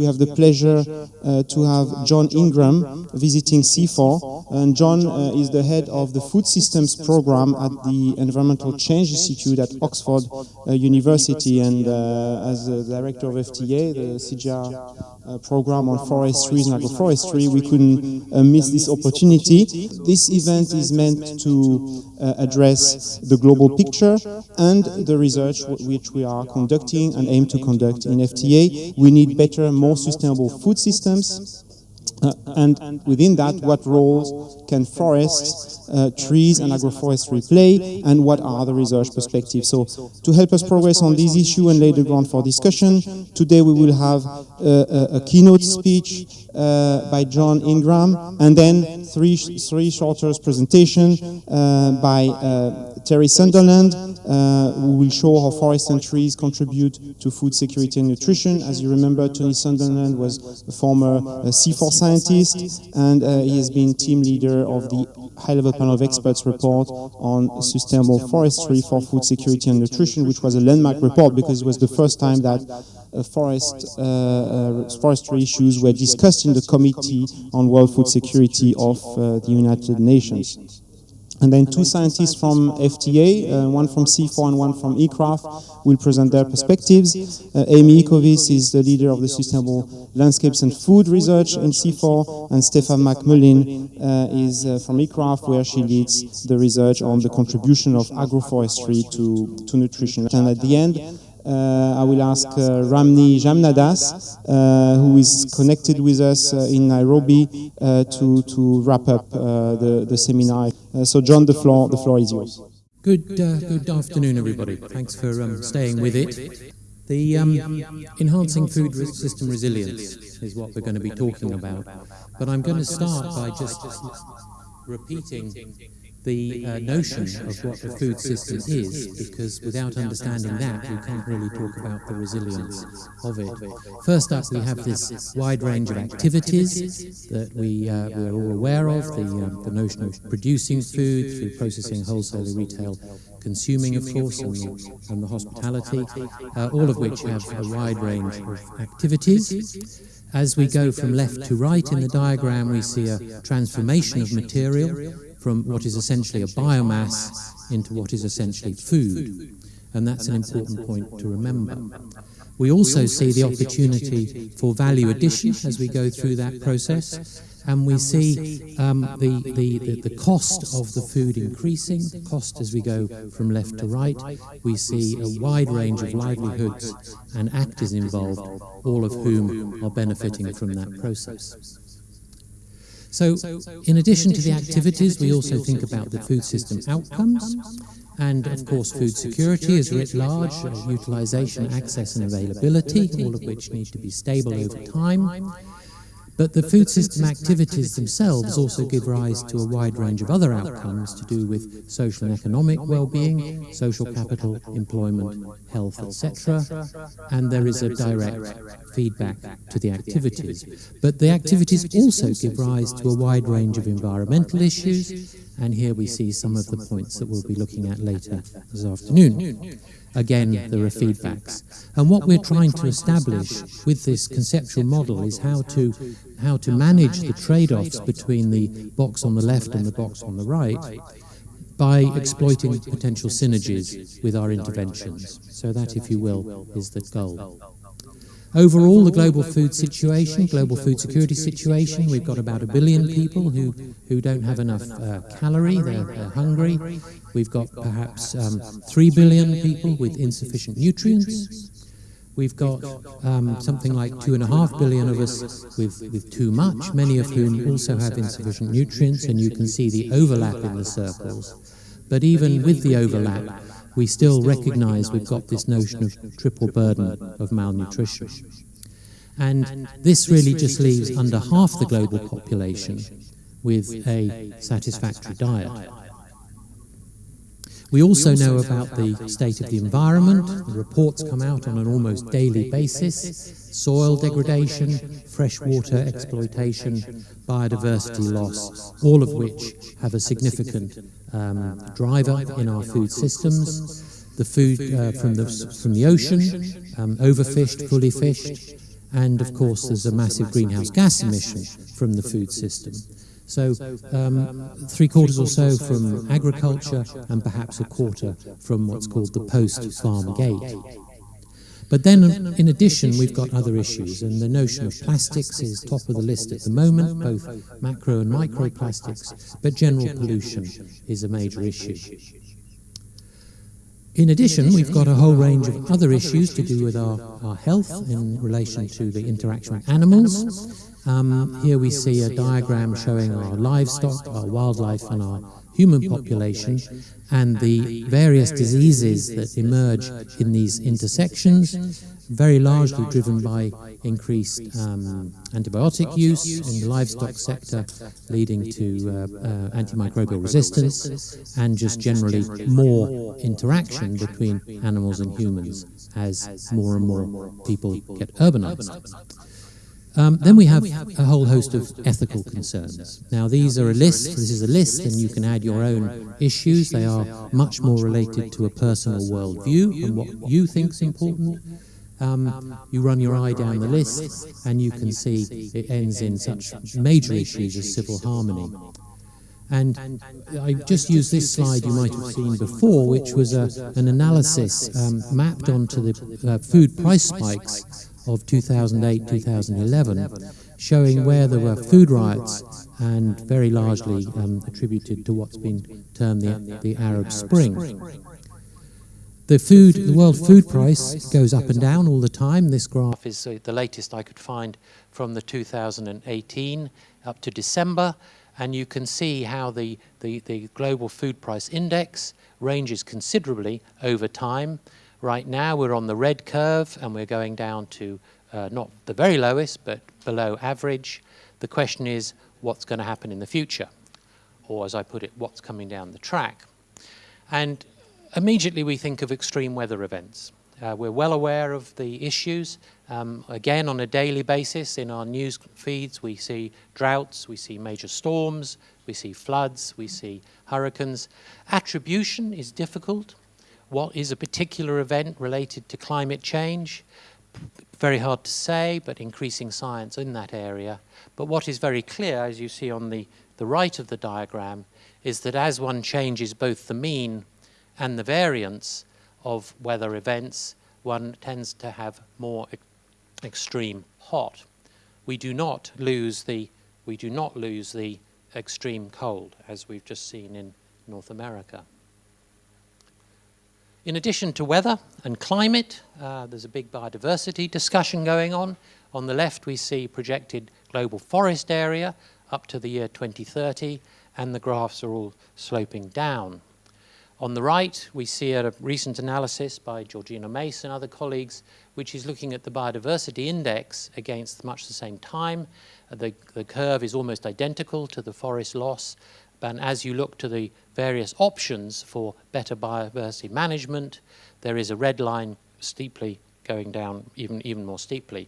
We have the pleasure uh, to have John Ingram visiting CIFOR. And John uh, is the head of the Food Systems Program at the Environmental Change Institute at Oxford uh, University. And uh, as the director of FTA, the CGIAR uh, program on forestry and agroforestry, we couldn't uh, miss this opportunity. This event is meant to uh, address the global picture and the research which we are conducting and aim to conduct in FTA. We need better, more sustainable food systems. uh, and within that, what roles can forests, uh, trees and agroforestry play, and what are the research perspectives? So, to help us progress on this issue and lay the ground for discussion, today we will have a, a keynote speech uh, by John Ingram, and then three, three shorter presentations uh, by uh, Terry Sunderland, uh, who will show how forests and trees contribute to food security and nutrition. As you remember, Tony Sunderland was a former uh, CIFOR scientist, and uh, he has been team leader of the high-level panel of experts report on sustainable forestry for food security and nutrition, which was a landmark report because it was the first time that uh, forest, uh, uh, forestry issues were discussed in the Committee on World Food Security of the United Nations. And then two scientists from FTA, uh, one from CIFOR and one from ICRAF, will present their perspectives. Uh, Amy Ickowitz is the leader of the Sustainable Landscapes and Food Research in CIFOR, and Stepha McMullin uh, is uh, from ICRAF, where she leads the research on the contribution of agroforestry to, to nutrition. And at the end, uh, I will ask uh, Ramni Jamnadass, uh, who is connected with us in Nairobi, to, to wrap up the, the seminar. So John, the floor, the floor is yours. Good, good afternoon, everybody. Thanks for um, staying with it. The um, enhancing food system resilience is what we're going to be talking about. But I'm going to start by just repeating the uh, notion of what the food system is, because without understanding that, we can't really talk about the resilience of it. First up, we have this wide range of activities that we, uh, we're all aware of, the, uh, the notion of producing food through processing, wholesale, retail, consuming, of course, and the, and the hospitality, uh, all of which have a wide range of activities. As we go from left to right in the diagram, we see a transformation of material from what is essentially a biomass into what is essentially food. And that's an important point to remember. We also see the opportunity for value addition as we go through that process. And we see um, the, the, the, the, cost of the food increasing, cost as we go from left to right. We see a wide range of livelihoods and actors involved, all of whom are benefiting from that process. So, in addition to the activities, we also think about the food system outcomes, and of course food security is writ large, utilisation, access and availability, all of which need to be stable over time. But the food system activities themselves also give rise to a wide range of other outcomes to do with social and economic well-being, social capital, employment, health, etc. And there is a direct feedback to the activities. But the activities also give rise to a wide range of environmental issues, and here we see some of the points that we'll be looking at later this afternoon. Again, there are feedbacks. And what we're trying to establish with this conceptual model is how to, how to manage the trade-offs between the box on the left and the box on the right by exploiting potential synergies with our interventions. So that, if you will, is the goal. Overall, the global food situation, global food security situation, we've got about a billion people who, who don't have enough uh, calorie, they're, they're, hungry. We've got perhaps um, 3 billion people with insufficient nutrients. We've got um, something like 2.5 billion of us with, with too much, many of whom also have insufficient nutrients, and you can see the overlap in the circles. But even with the overlap, we still recognize we've got this notion of triple burden of malnutrition. And this really just leaves under half the global population with a satisfactory diet. We also know about the state of the environment. The reports come out on an almost daily basis. Soil degradation, freshwater exploitation, biodiversity loss, all of which have a significant um, driver in our food systems. The food uh, from, the, from the ocean, um, overfished, fully fished, and of course there's a massive greenhouse gas emission from the food system. So um, three quarters or so from agriculture and perhaps a quarter from what's called the post-farm gate. But then, in addition, we've got other issues, and the notion of plastics is top of the list at the moment, both macro and microplastics, but general pollution is a major issue. In addition, we've got a whole range of other issues to do with our, our health in relation to the interaction with animals. Um, here we see a diagram showing our livestock, our wildlife and our human population and the various diseases that emerge in these intersections, very largely driven by increased um, antibiotic use in the livestock sector, leading to uh, uh, antimicrobial resistance, and just generally more interaction between animals and humans as more and more people get urbanized. Um, then we have a whole host of ethical concerns. Now these are a list, this is a list and you can add your own issues. They are much more related to a personal worldview and what you think is important. Um, you run your eye down the list and you can see it ends in such major issues as civil harmony. And I just used this slide you might have seen before, which was a, an analysis um, mapped onto the uh, food price spikes of 2008-2011, showing where there were food riots and very largely um, attributed to what's been termed the, the Arab Spring. The food, the world food price goes up and down all the time. This graph is uh, the latest I could find from the 2018 up to December, and you can see how the, the, the global food price index ranges considerably over time. Right now we're on the red curve and we're going down to uh, not the very lowest, but below average. The question is what's going to happen in the future? Or as I put it, what's coming down the track? And immediately we think of extreme weather events. Uh, we're well aware of the issues. Um, again, on a daily basis in our news feeds, we see droughts, we see major storms, we see floods, we see hurricanes. Attribution is difficult what is a particular event related to climate change? Very hard to say, but increasing science in that area. But what is very clear, as you see on the, the right of the diagram, is that as one changes both the mean and the variance of weather events, one tends to have more e extreme hot. We do not lose the we do not lose the extreme cold as we've just seen in North America. In addition to weather and climate, uh, there's a big biodiversity discussion going on. On the left, we see projected global forest area up to the year 2030, and the graphs are all sloping down. On the right, we see a recent analysis by Georgina Mace and other colleagues, which is looking at the biodiversity index against much the same time. The, the curve is almost identical to the forest loss, and as you look to the various options for better biodiversity management, there is a red line steeply going down even, even more steeply.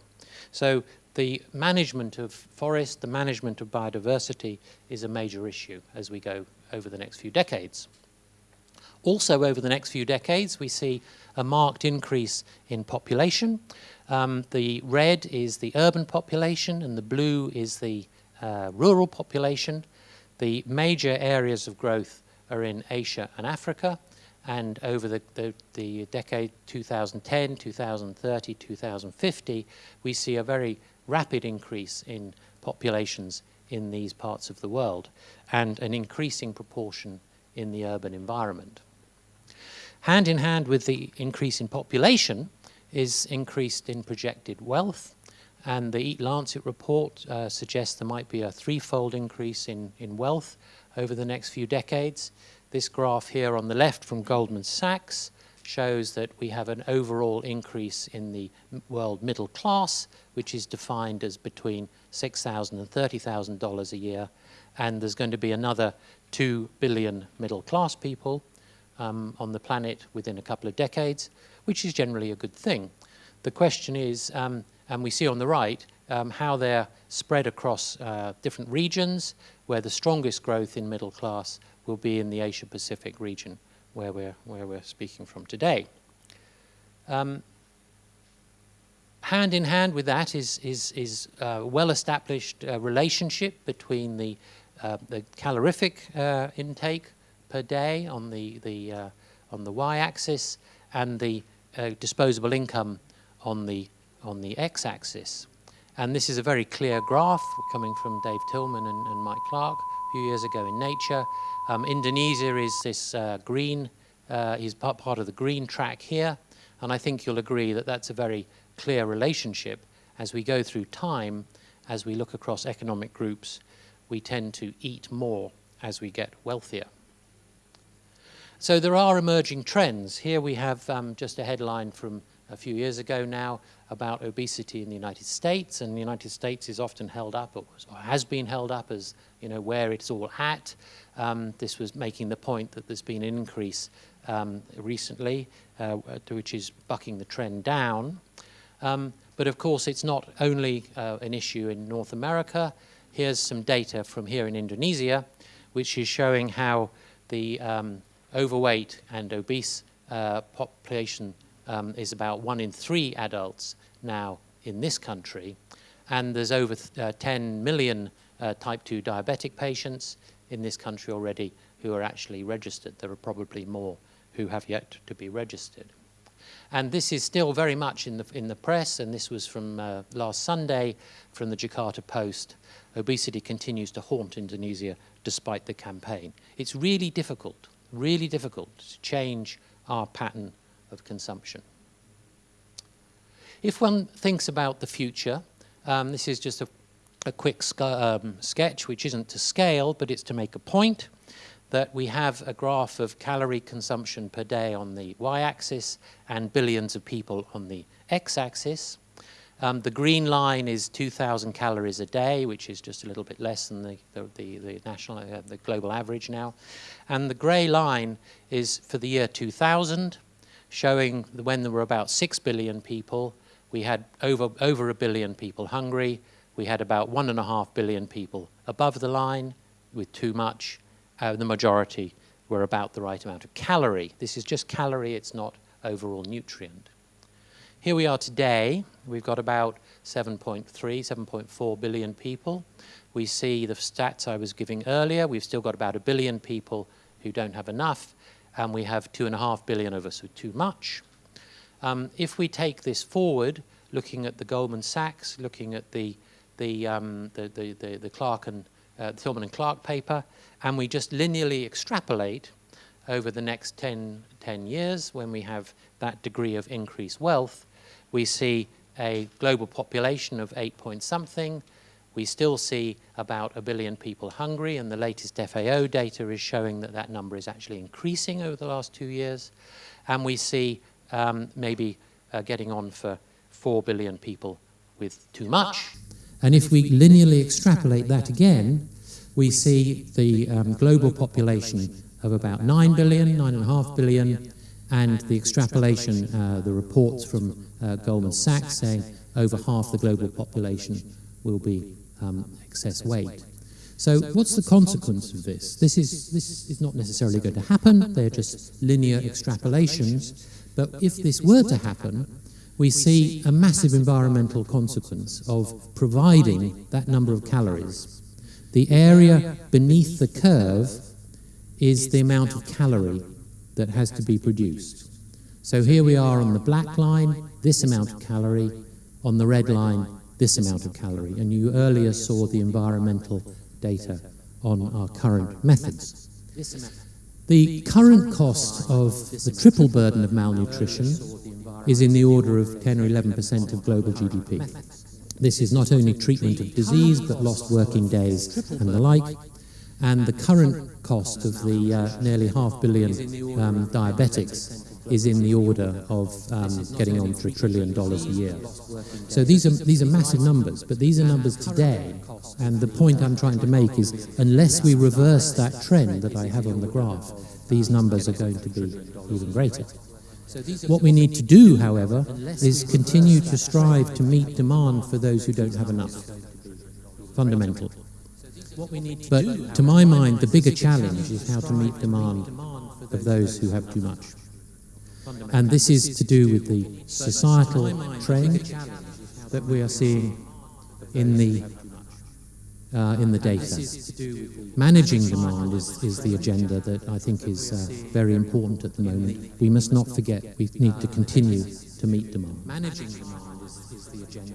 So the management of forest, the management of biodiversity is a major issue as we go over the next few decades. Also over the next few decades, we see a marked increase in population. Um, the red is the urban population and the blue is the uh, rural population. The major areas of growth are in Asia and Africa, and over the, the, the, decade 2010, 2030, 2050, we see a very rapid increase in populations in these parts of the world and an increasing proportion in the urban environment. Hand in hand with the increase in population is increased in projected wealth and the Eat Lancet report uh, suggests there might be a threefold increase in, in wealth over the next few decades. This graph here on the left from Goldman Sachs shows that we have an overall increase in the world middle class, which is defined as between $6,000 and $30,000 a year. And there's going to be another 2 billion middle class people um, on the planet within a couple of decades, which is generally a good thing. The question is, um, and we see on the right um, how they're spread across uh, different regions, where the strongest growth in middle class will be in the Asia Pacific region, where we're, where we're speaking from today. Um, hand in hand with that is, is, is a well-established uh, relationship between the, uh, the calorific uh, intake per day on the, the, uh, on the y-axis and the uh, disposable income on the, on the x-axis. And this is a very clear graph coming from Dave Tilman and, and Mike Clark a few years ago in Nature. Um, Indonesia is this uh, green, uh, is part, of the green track here. And I think you'll agree that that's a very clear relationship as we go through time, as we look across economic groups, we tend to eat more as we get wealthier. So there are emerging trends. Here we have um, just a headline from a few years ago now about obesity in the United States, and the United States is often held up, or, has been held up as you know where it's all at. Um, this was making the point that there's been an increase um, recently, uh, which is bucking the trend down. Um, but of course, it's not only uh, an issue in North America. Here's some data from here in Indonesia, which is showing how the um, overweight and obese uh, population um, is about one in three adults now in this country. And there's over uh, 10 million uh, type 2 diabetic patients in this country already who are actually registered. There are probably more who have yet to be registered. And this is still very much in the, in the press, and this was from uh, last Sunday from the Jakarta Post. Obesity continues to haunt Indonesia despite the campaign. It's really difficult, really difficult to change our pattern of consumption. If one thinks about the future, um, this is just a, a quick um, sketch, which isn't to scale, but it's to make a point that we have a graph of calorie consumption per day on the y-axis and billions of people on the x-axis. Um, the green line is 2,000 calories a day, which is just a little bit less than the, the, the, the national, uh, the global average now. And the grey line is for the year 2000, showing when there were about 6 billion people, we had over, over a billion people hungry, we had about one and a half billion people above the line with too much, uh, the majority were about the right amount of calorie. This is just calorie, it's not overall nutrient. Here we are today, we've got about 7.3, 7.4 billion people. We see the stats I was giving earlier, we've still got about a billion people who don't have enough, and we have two and a half billion of us with too much. Um, if we take this forward, looking at the Goldman Sachs, looking at the, the, um, the, the, the, the Clark and uh, and Clark paper, and we just linearly extrapolate over the next 10, 10 years when we have that degree of increased wealth, we see a global population of 8 point something. We still see about a billion people hungry, and the latest FAO data is showing that that number is actually increasing over the last two years. And we see um, maybe uh, getting on for 4 billion people with too much. And if we linearly extrapolate that again, we see the um, global population of about 9 billion, 9.5 billion, and the extrapolation, uh, the reports from uh, Goldman Sachs saying over half the global population will be um, excess weight. So what's the consequence of this? This is, this is not necessarily going to happen, they're just linear extrapolations, but if this were to happen, we see a massive environmental consequence of providing that number of calories the area beneath the curve is the amount of calorie that has to be produced. So here we are on the black line, this amount of calorie, on the red line, this amount of calorie. And you earlier saw the environmental data on our current methods. The current cost of the triple burden of malnutrition is in the order of 10 or 11% of global GDP. This is not only treatment of disease, but lost working days and the like. And the current cost of the uh, nearly half billion um, diabetics is in the order of um, getting on for a trillion dollars a year. So these are, these are massive numbers, but these are numbers today. And the point I'm trying to make is unless we reverse that trend that I have on the graph, these numbers are going to be even greater. What we need to do, however, is continue to strive to meet demand for those who don't have enough. Fundamental. But to my mind, the bigger challenge is how to meet demand of those who have too much. And this is to do with the societal trend that we are seeing in the uh, in the data. Managing demand is, is the agenda that I think is uh, very important at the moment. We must not forget we need to continue to meet demand. Managing demand is, the agenda.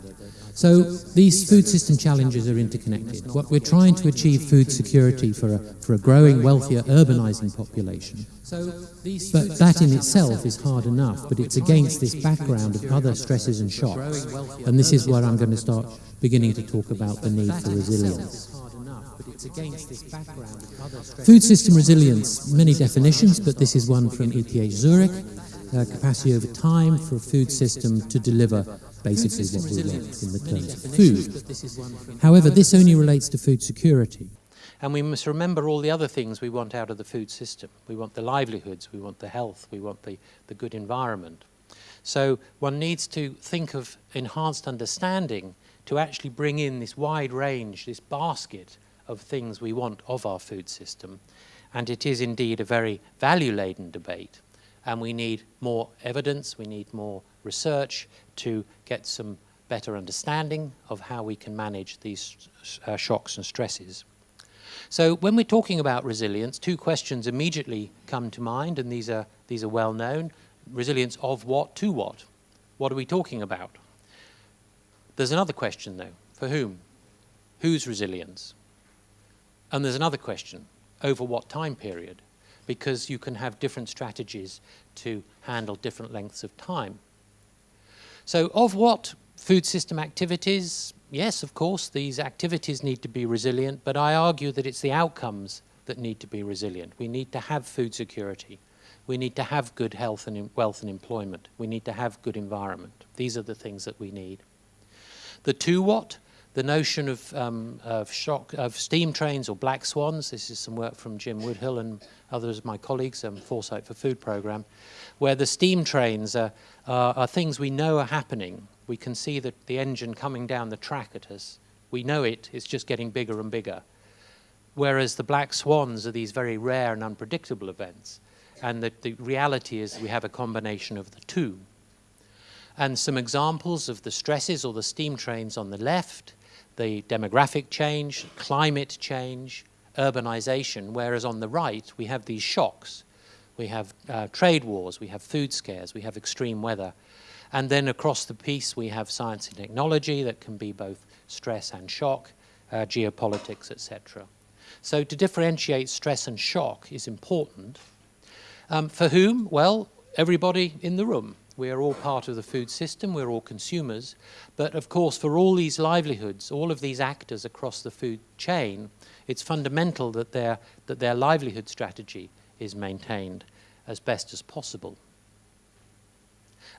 So these food system challenges are interconnected. What we're trying to achieve food security for a, for a growing, wealthier, urbanizing population. But that in itself is hard enough, but it's against this background of other stresses and shocks. And this is where I'm going to start beginning to talk about the need for resilience. Food system resilience, many definitions, but this is one from ETH Zurich. Uh, capacity over time for a food system to deliver basically what we want in the terms of food. However, this only relates to food security. And we must remember all the other things we want out of the food system. We want the livelihoods, we want the health, we want the, the good environment. So one needs to think of enhanced understanding to actually bring in this wide range, this basket of things we want of our food system. And it is indeed a very value-laden debate. And we need more evidence, we need more research to get some better understanding of how we can manage these uh, shocks and stresses. So when we're talking about resilience, two questions immediately come to mind, and these are, these are well known. Resilience of what to what? What are we talking about? There's another question, though. For whom? Whose resilience? And there's another question. Over what time period? Because you can have different strategies to handle different lengths of time. So of what food system activities? Yes, of course, these activities need to be resilient, but I argue that it's the outcomes that need to be resilient. We need to have food security. We need to have good health and wealth and employment. We need to have good environment. These are the things that we need. The two what? The notion of, um, of, shock, of steam trains or black swans, this is some work from Jim Woodhill and others of my colleagues, um, Foresight for Food program, where the steam trains are, uh, are things we know are happening. We can see the, the engine coming down the track at us. We know it, it's just getting bigger and bigger. Whereas the black swans are these very rare and unpredictable events. And the, the reality is we have a combination of the two and some examples of the stresses or the steam trains on the left, the demographic change, climate change, urbanization, whereas on the right we have these shocks. We have uh, trade wars, we have food scares, we have extreme weather. And then across the piece we have science and technology that can be both stress and shock, uh, geopolitics, etc. So to differentiate stress and shock is important. Um, for whom? Well, everybody in the room. We are all part of the food system, we're all consumers. But of course, for all these livelihoods, all of these actors across the food chain, it's fundamental that their, that their livelihood strategy is maintained as best as possible.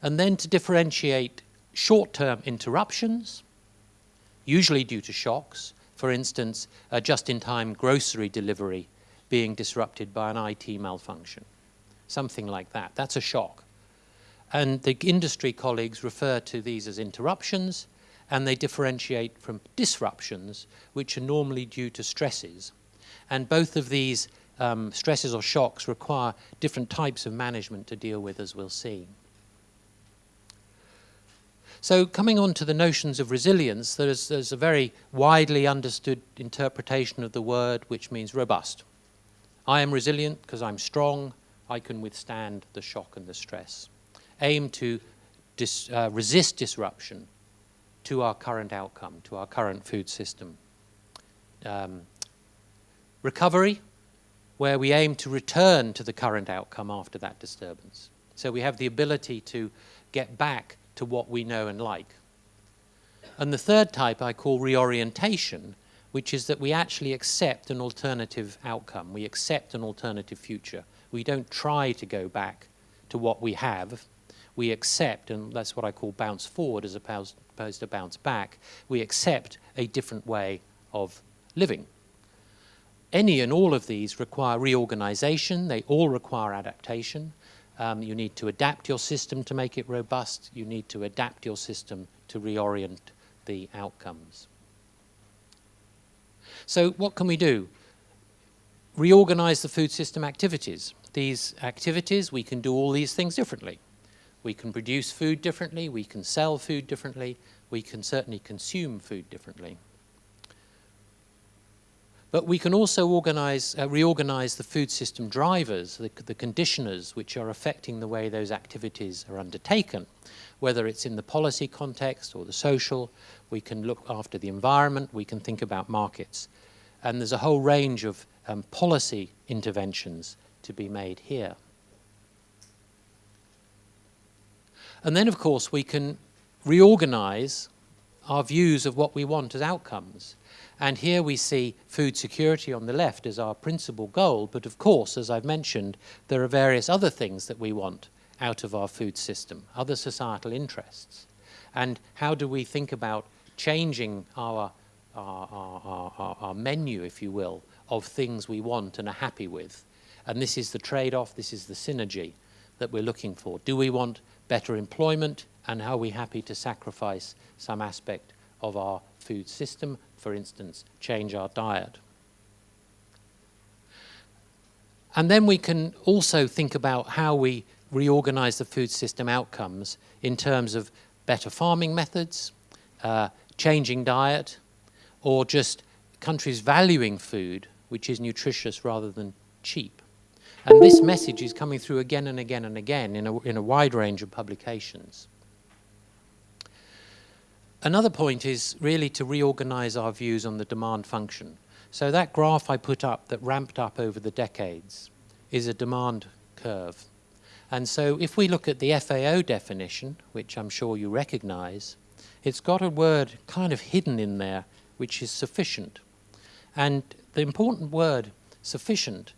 And then to differentiate short-term interruptions, usually due to shocks, for instance, a just-in-time grocery delivery being disrupted by an IT malfunction, something like that. That's a shock. And the industry colleagues refer to these as interruptions, and they differentiate from disruptions, which are normally due to stresses. And both of these um, stresses or shocks require different types of management to deal with, as we'll see. So coming on to the notions of resilience, there's, there's a very widely understood interpretation of the word, which means robust. I am resilient because I'm strong, I can withstand the shock and the stress aim to dis, uh, resist disruption to our current outcome, to our current food system. Um, recovery, where we aim to return to the current outcome after that disturbance. So we have the ability to get back to what we know and like. And the third type I call reorientation, which is that we actually accept an alternative outcome. We accept an alternative future. We don't try to go back to what we have we accept, and that's what I call bounce forward as opposed, to bounce back, we accept a different way of living. Any and all of these require reorganization, they all require adaptation. Um, you need to adapt your system to make it robust, you need to adapt your system to reorient the outcomes. So what can we do? Reorganize the food system activities. These activities, we can do all these things differently We can produce food differently, we can sell food differently, we can certainly consume food differently. But we can also organize, uh, reorganize the food system drivers, the, the conditioners which are affecting the way those activities are undertaken, whether it's in the policy context or the social. We can look after the environment, we can think about markets. And there's a whole range of um, policy interventions to be made here. And then, of course, we can reorganize our views of what we want as outcomes. And here we see food security on the left as our principal goal, but of course, as I've mentioned, there are various other things that we want out of our food system, other societal interests. And how do we think about changing our, our, our, our, our menu, if you will, of things we want and are happy with? And this is the trade-off, this is the synergy that we're looking for. Do we want better employment, and are we happy to sacrifice some aspect of our food system, for instance, change our diet. And then we can also think about how we reorganize the food system outcomes in terms of better farming methods, uh, changing diet, or just countries valuing food, which is nutritious rather than cheap. And this message is coming through again and again and again in a, in a wide range of publications. Another point is really to reorganize our views on the demand function. So that graph I put up that ramped up over the decades is a demand curve. And so if we look at the FAO definition, which I'm sure you recognize, it's got a word kind of hidden in there, which is sufficient. And the important word, sufficient,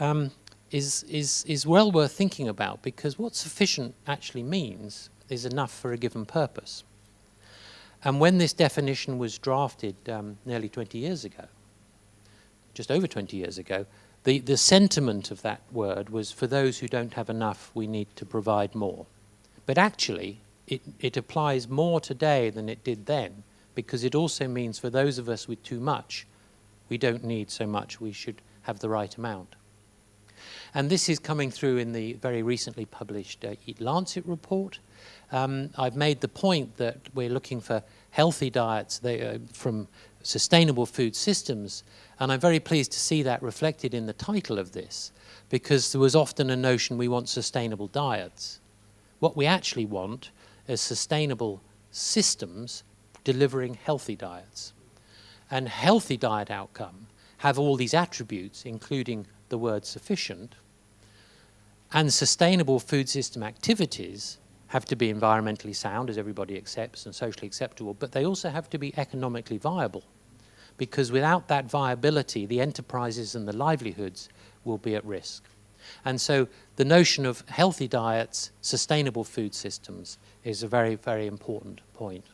um, is, is, is well worth thinking about because what sufficient actually means is enough for a given purpose. And when this definition was drafted um, nearly 20 years ago, just over 20 years ago, the, the sentiment of that word was for those who don't have enough, we need to provide more. But actually, it, it applies more today than it did then, because it also means for those of us with too much, we don't need so much, we should have the right amount. And this is coming through in the very recently published uh, Eat Lancet report, um, I've made the point that we're looking for healthy diets they, uh, from sustainable food systems, and I'm very pleased to see that reflected in the title of this, because there was often a notion we want sustainable diets. What we actually want is sustainable systems delivering healthy diets. And healthy diet outcome have all these attributes, including the word sufficient, and sustainable food system activities have to be environmentally sound, as everybody accepts, and socially acceptable, but they also have to be economically viable. Because without that viability, the enterprises and the livelihoods will be at risk. And so the notion of healthy diets, sustainable food systems is a very, very important point.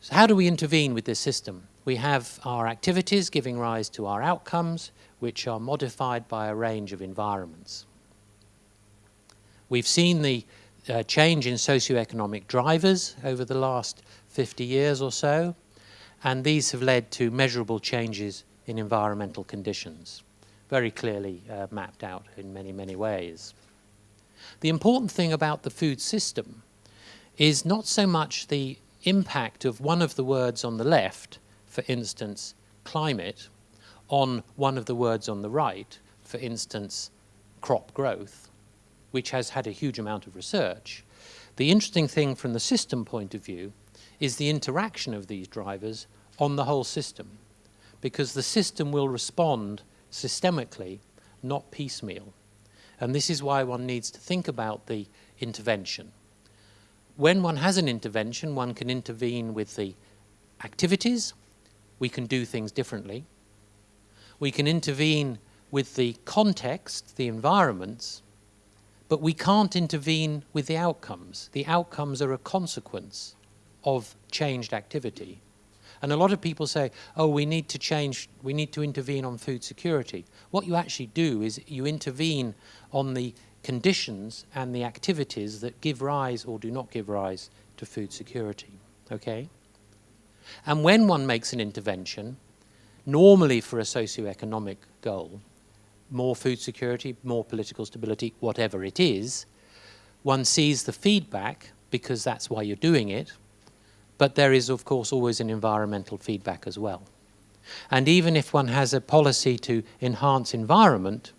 So how do we intervene with this system? We have our activities giving rise to our outcomes, which are modified by a range of environments. We've seen the uh, change in socioeconomic drivers over the last 50 years or so, and these have led to measurable changes in environmental conditions, very clearly uh, mapped out in many, many ways. The important thing about the food system is not so much the impact of one of the words on the left, for instance, climate, on one of the words on the right, for instance, crop growth, which has had a huge amount of research. The interesting thing from the system point of view is the interaction of these drivers on the whole system, because the system will respond systemically, not piecemeal. And this is why one needs to think about the intervention. When one has an intervention, one can intervene with the activities, we can do things differently. We can intervene with the context, the environments, but we can't intervene with the outcomes. The outcomes are a consequence of changed activity. And a lot of people say, oh, we need to change, we need to intervene on food security. What you actually do is you intervene on the conditions and the activities that give rise or do not give rise to food security, okay? And when one makes an intervention, normally for a socio-economic goal, more food security, more political stability, whatever it is, one sees the feedback because that's why you're doing it, but there is, of course, always an environmental feedback as well. And even if one has a policy to enhance environment,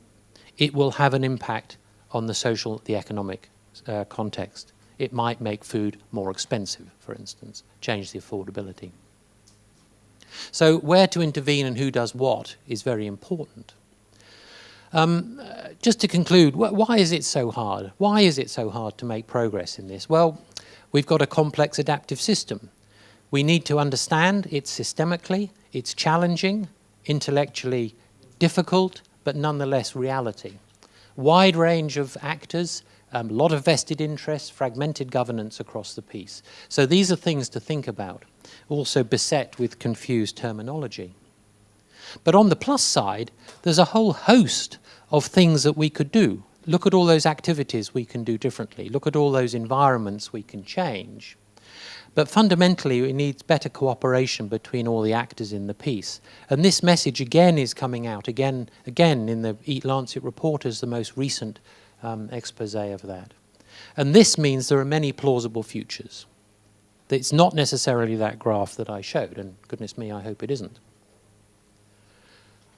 it will have an impact on the social, the economic uh, context. It might make food more expensive, for instance, change the affordability. So where to intervene and who does what is very important. Um, uh, just to conclude, wh why is it so hard? Why is it so hard to make progress in this? Well, we've got a complex adaptive system. We need to understand it systemically, it's challenging, intellectually difficult, but nonetheless reality. Wide range of actors, a um, lot of vested interests, fragmented governance across the piece. So these are things to think about, also beset with confused terminology. But on the plus side, there's a whole host of things that we could do. Look at all those activities we can do differently. Look at all those environments we can change. But fundamentally, it needs better cooperation between all the actors in the piece. And this message again is coming out again, again in the Eat Lancet report as the most recent um, expose of that. And this means there are many plausible futures. It's not necessarily that graph that I showed, and goodness me, I hope it isn't.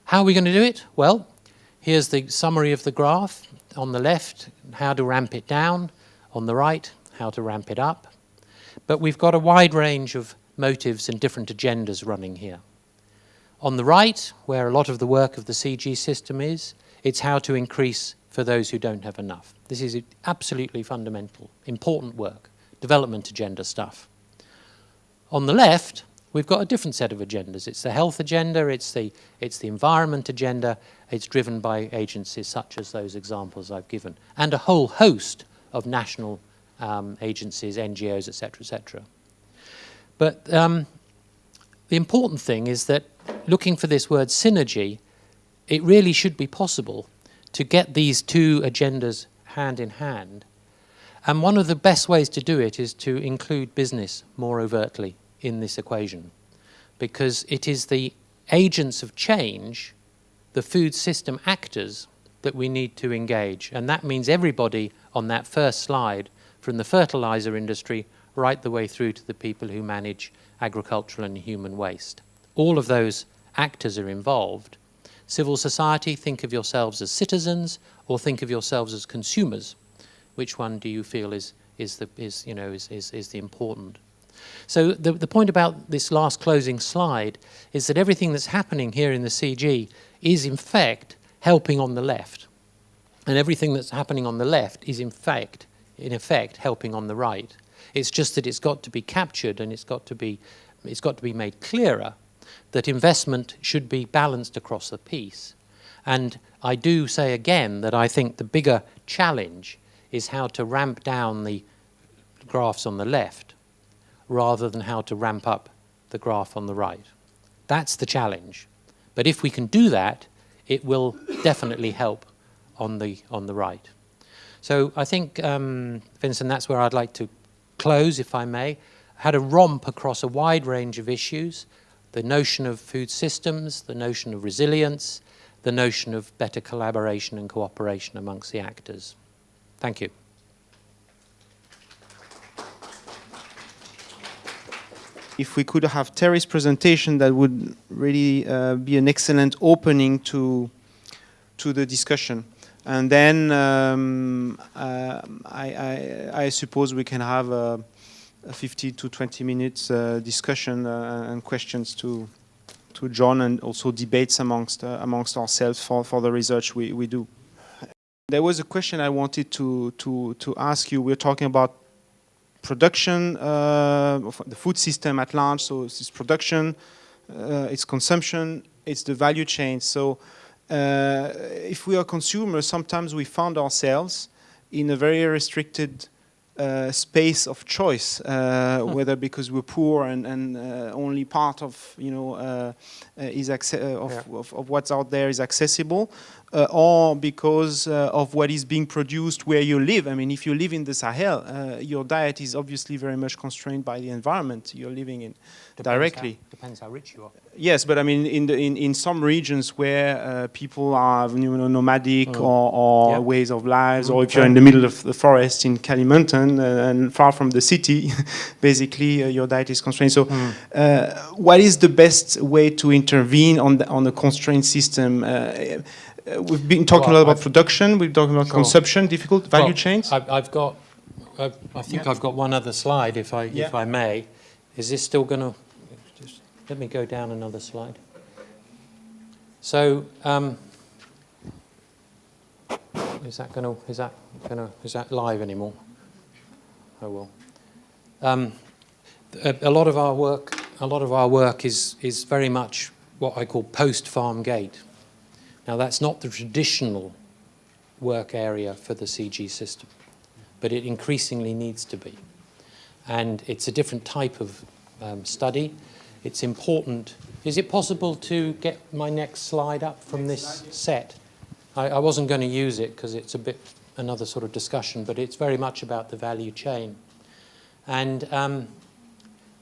How are we going to do it? Well, here's the summary of the graph. On the left, how to ramp it down. On the right, how to ramp it up. But we've got a wide range of motives and different agendas running here. On the right, where a lot of the work of the CG system is, it's how to increase for those who don't have enough. This is absolutely fundamental, important work, development agenda stuff. On the left, we've got a different set of agendas. It's the health agenda, it's the, it's the environment agenda, it's driven by agencies such as those examples I've given, and a whole host of national um, agencies, NGOs, etc., etc. But um, the important thing is that looking for this word synergy, it really should be possible to get these two agendas hand in hand. And one of the best ways to do it is to include business more overtly in this equation, because it is the agents of change, the food system actors, that we need to engage. And that means everybody on that first slide from the fertilizer industry right the way through to the people who manage agricultural and human waste. All of those actors are involved. Civil society, think of yourselves as citizens or think of yourselves as consumers. Which one do you feel is, is, the, is, you know, is, is, is the important? So the, the point about this last closing slide is that everything that's happening here in the CG is in fact helping on the left. And everything that's happening on the left is in fact in effect, helping on the right. It's just that it's got to be captured and it's got to be, it's got to be made clearer that investment should be balanced across the piece. And I do say again that I think the bigger challenge is how to ramp down the graphs on the left rather than how to ramp up the graph on the right. That's the challenge. But if we can do that, it will definitely help on the, on the right. So I think, um, Vincent, that's where I'd like to close, if I may. Had a romp across a wide range of issues, the notion of food systems, the notion of resilience, the notion of better collaboration and cooperation amongst the actors. Thank you. If we could have Terry's presentation, that would really uh, be an excellent opening to, to the discussion. And then um, uh, I, I, I, suppose we can have 50 to 20 minutes uh, discussion uh, and questions to to John and also debates amongst uh, amongst ourselves for, for the research we, we do. There was a question I wanted to, to, to ask you. We're talking about production, uh, the food system at large, so it's production, uh, it's consumption, it's the value chain. So uh, if we are consumers, sometimes we found ourselves in a very restricted uh, space of choice, uh, hmm. whether because we're poor and, and uh, only part of you know uh, uh, is of, yeah. of, of, what's out there is accessible, uh, or because uh, of what is being produced where you live. I mean, if you live in the Sahel, uh, your diet is obviously very much constrained by the environment you're living in Depends directly. How, depends how rich you are. Yes, but I mean, in the, in, in some regions where uh, people are you know, nomadic Mm. or, or ways of lives, or Mm. if you're in the middle of the forest in Kalimantan uh, and far from the city, basically uh, your diet is constrained. So, Mm. uh, what is the best way to intervene on the, on the constraint system? Uh, uh, we've been talking Well, a lot about I've- production. We've been talking about Sure. consumption, difficult value Well, chains. I've, I've got, I've, I think Yeah. I've got one other slide, if I, Yeah. if I may. Is this still going to, just let me go down another slide. So, um, is that going to, is that going to, is that live anymore? Oh well. Um, a, a lot of our work, a lot of our work is is very much what I call post-farm gate. Now that's not the traditional work area for the CG system, but it increasingly needs to be. And it's a different type of um, study. It's important. Is it possible to get my next slide up from this set? I, I wasn't going to use it because it's a bit another sort of discussion, but it's very much about the value chain. And um,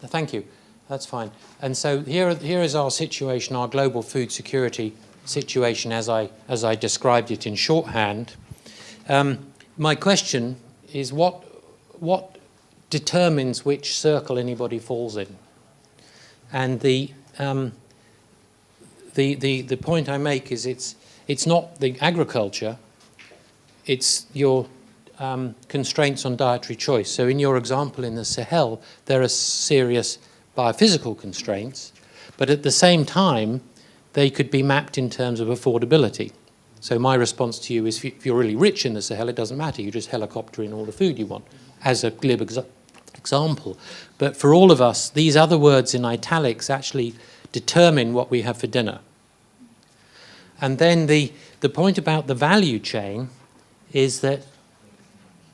thank you. That's fine. And so here, here is our situation, our global food security situation as I, as I described it in shorthand. Um, my question is what, what determines which circle anybody falls in? And the, um, the, the, the point I make is it's, it's not the agriculture, it's your um, constraints on dietary choice. So in your example in the Sahel, there are serious biophysical constraints, but at the same time, they could be mapped in terms of affordability. So my response to you is if you're really rich in the Sahel, it doesn't matter. You just helicopter in all the food you want, as a glib exa example. But for all of us, these other words in italics actually determine what we have for dinner. And then the, the point about the value chain is that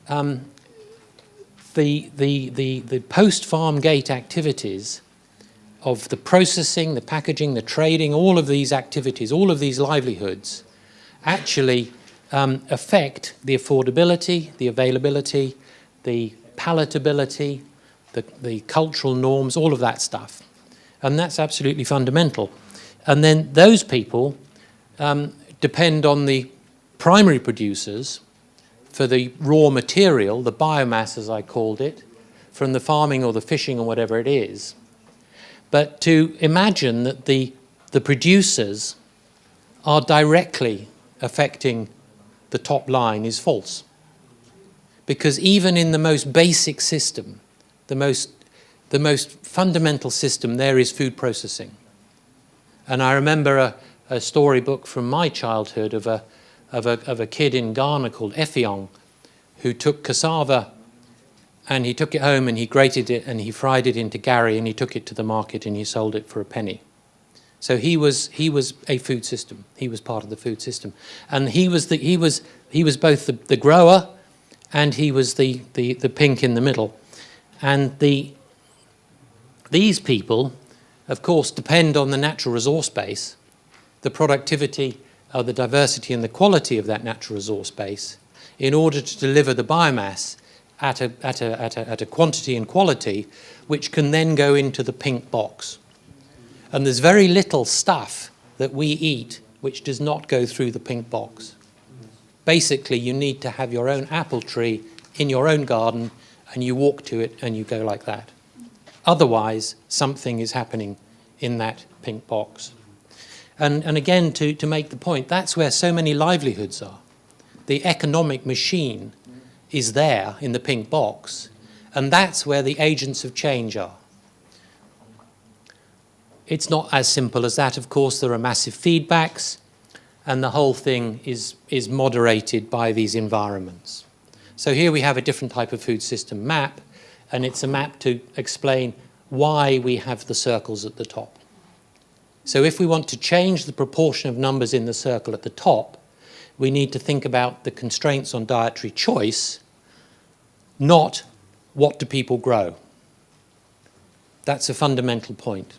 um, the, the, the, the post-farm gate activities of the processing, the packaging, the trading, all of these activities, all of these livelihoods actually um, affect the affordability, the availability, the palatability, the, the cultural norms, all of that stuff. And that's absolutely fundamental. And then those people um, depend on the primary producers for the raw material, the biomass as I called it, from the farming or the fishing or whatever it is. But to imagine that the, the producers are directly affecting the top line is false. Because even in the most basic system, the most, the most fundamental system, there is food processing. And I remember a, a storybook from my childhood of a, of, a, of a kid in Ghana called Effiong, who took cassava and he took it home and he grated it and he fried it into gari and he took it to the market and he sold it for a penny. So he was, he was a food system. He was part of the food system. And he was, the, he was, he was both the, the grower and he was the, the, the pink in the middle. And the, these people, of course, depend on the natural resource base, the productivity, uh, the diversity and the quality of that natural resource base in order to deliver the biomass at a, at a, at a, at a quantity and quality which can then go into the pink box. And there's very little stuff that we eat which does not go through the pink box. Basically, you need to have your own apple tree in your own garden and you walk to it and you go like that. Otherwise, something is happening in that pink box. And, and again, to, to make the point, that's where so many livelihoods are. The economic machine is there in the pink box, and that's where the agents of change are. It's not as simple as that, of course. There are massive feedbacks, and the whole thing is, is moderated by these environments. So here we have a different type of food system map, and it's a map to explain why we have the circles at the top. So if we want to change the proportion of numbers in the circle at the top, we need to think about the constraints on dietary choice, not what do people grow. That's a fundamental point.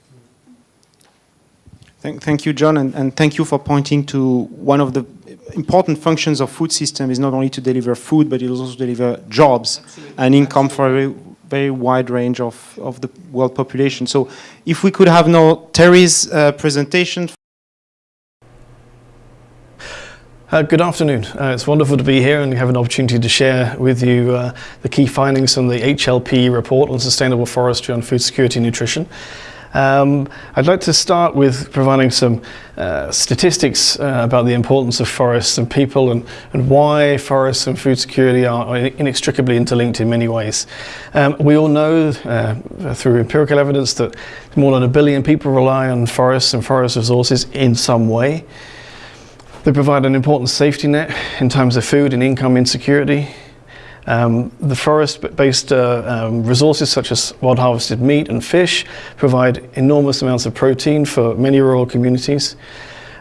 Thank, thank you, John, and, and, thank you for pointing to one of the important functions of food system is not only to deliver food, but it also deliver jobs Absolutely. and income for a very wide range of, of the world population. So if we could have now Terry's uh, presentation. Uh, good afternoon. Uh, it's wonderful to be here and have an opportunity to share with you uh, the key findings from the HLP report on sustainable forestry on food security and nutrition. Um, I'd like to start with providing some uh, statistics uh, about the importance of forests and people and, and why forests and food security are inextricably interlinked in many ways. Um, we all know uh, through empirical evidence that more than a billion people rely on forests and forest resources in some way. They provide an important safety net in times of food and income insecurity. Um, the forest-based uh, um, resources such as wild harvested meat and fish provide enormous amounts of protein for many rural communities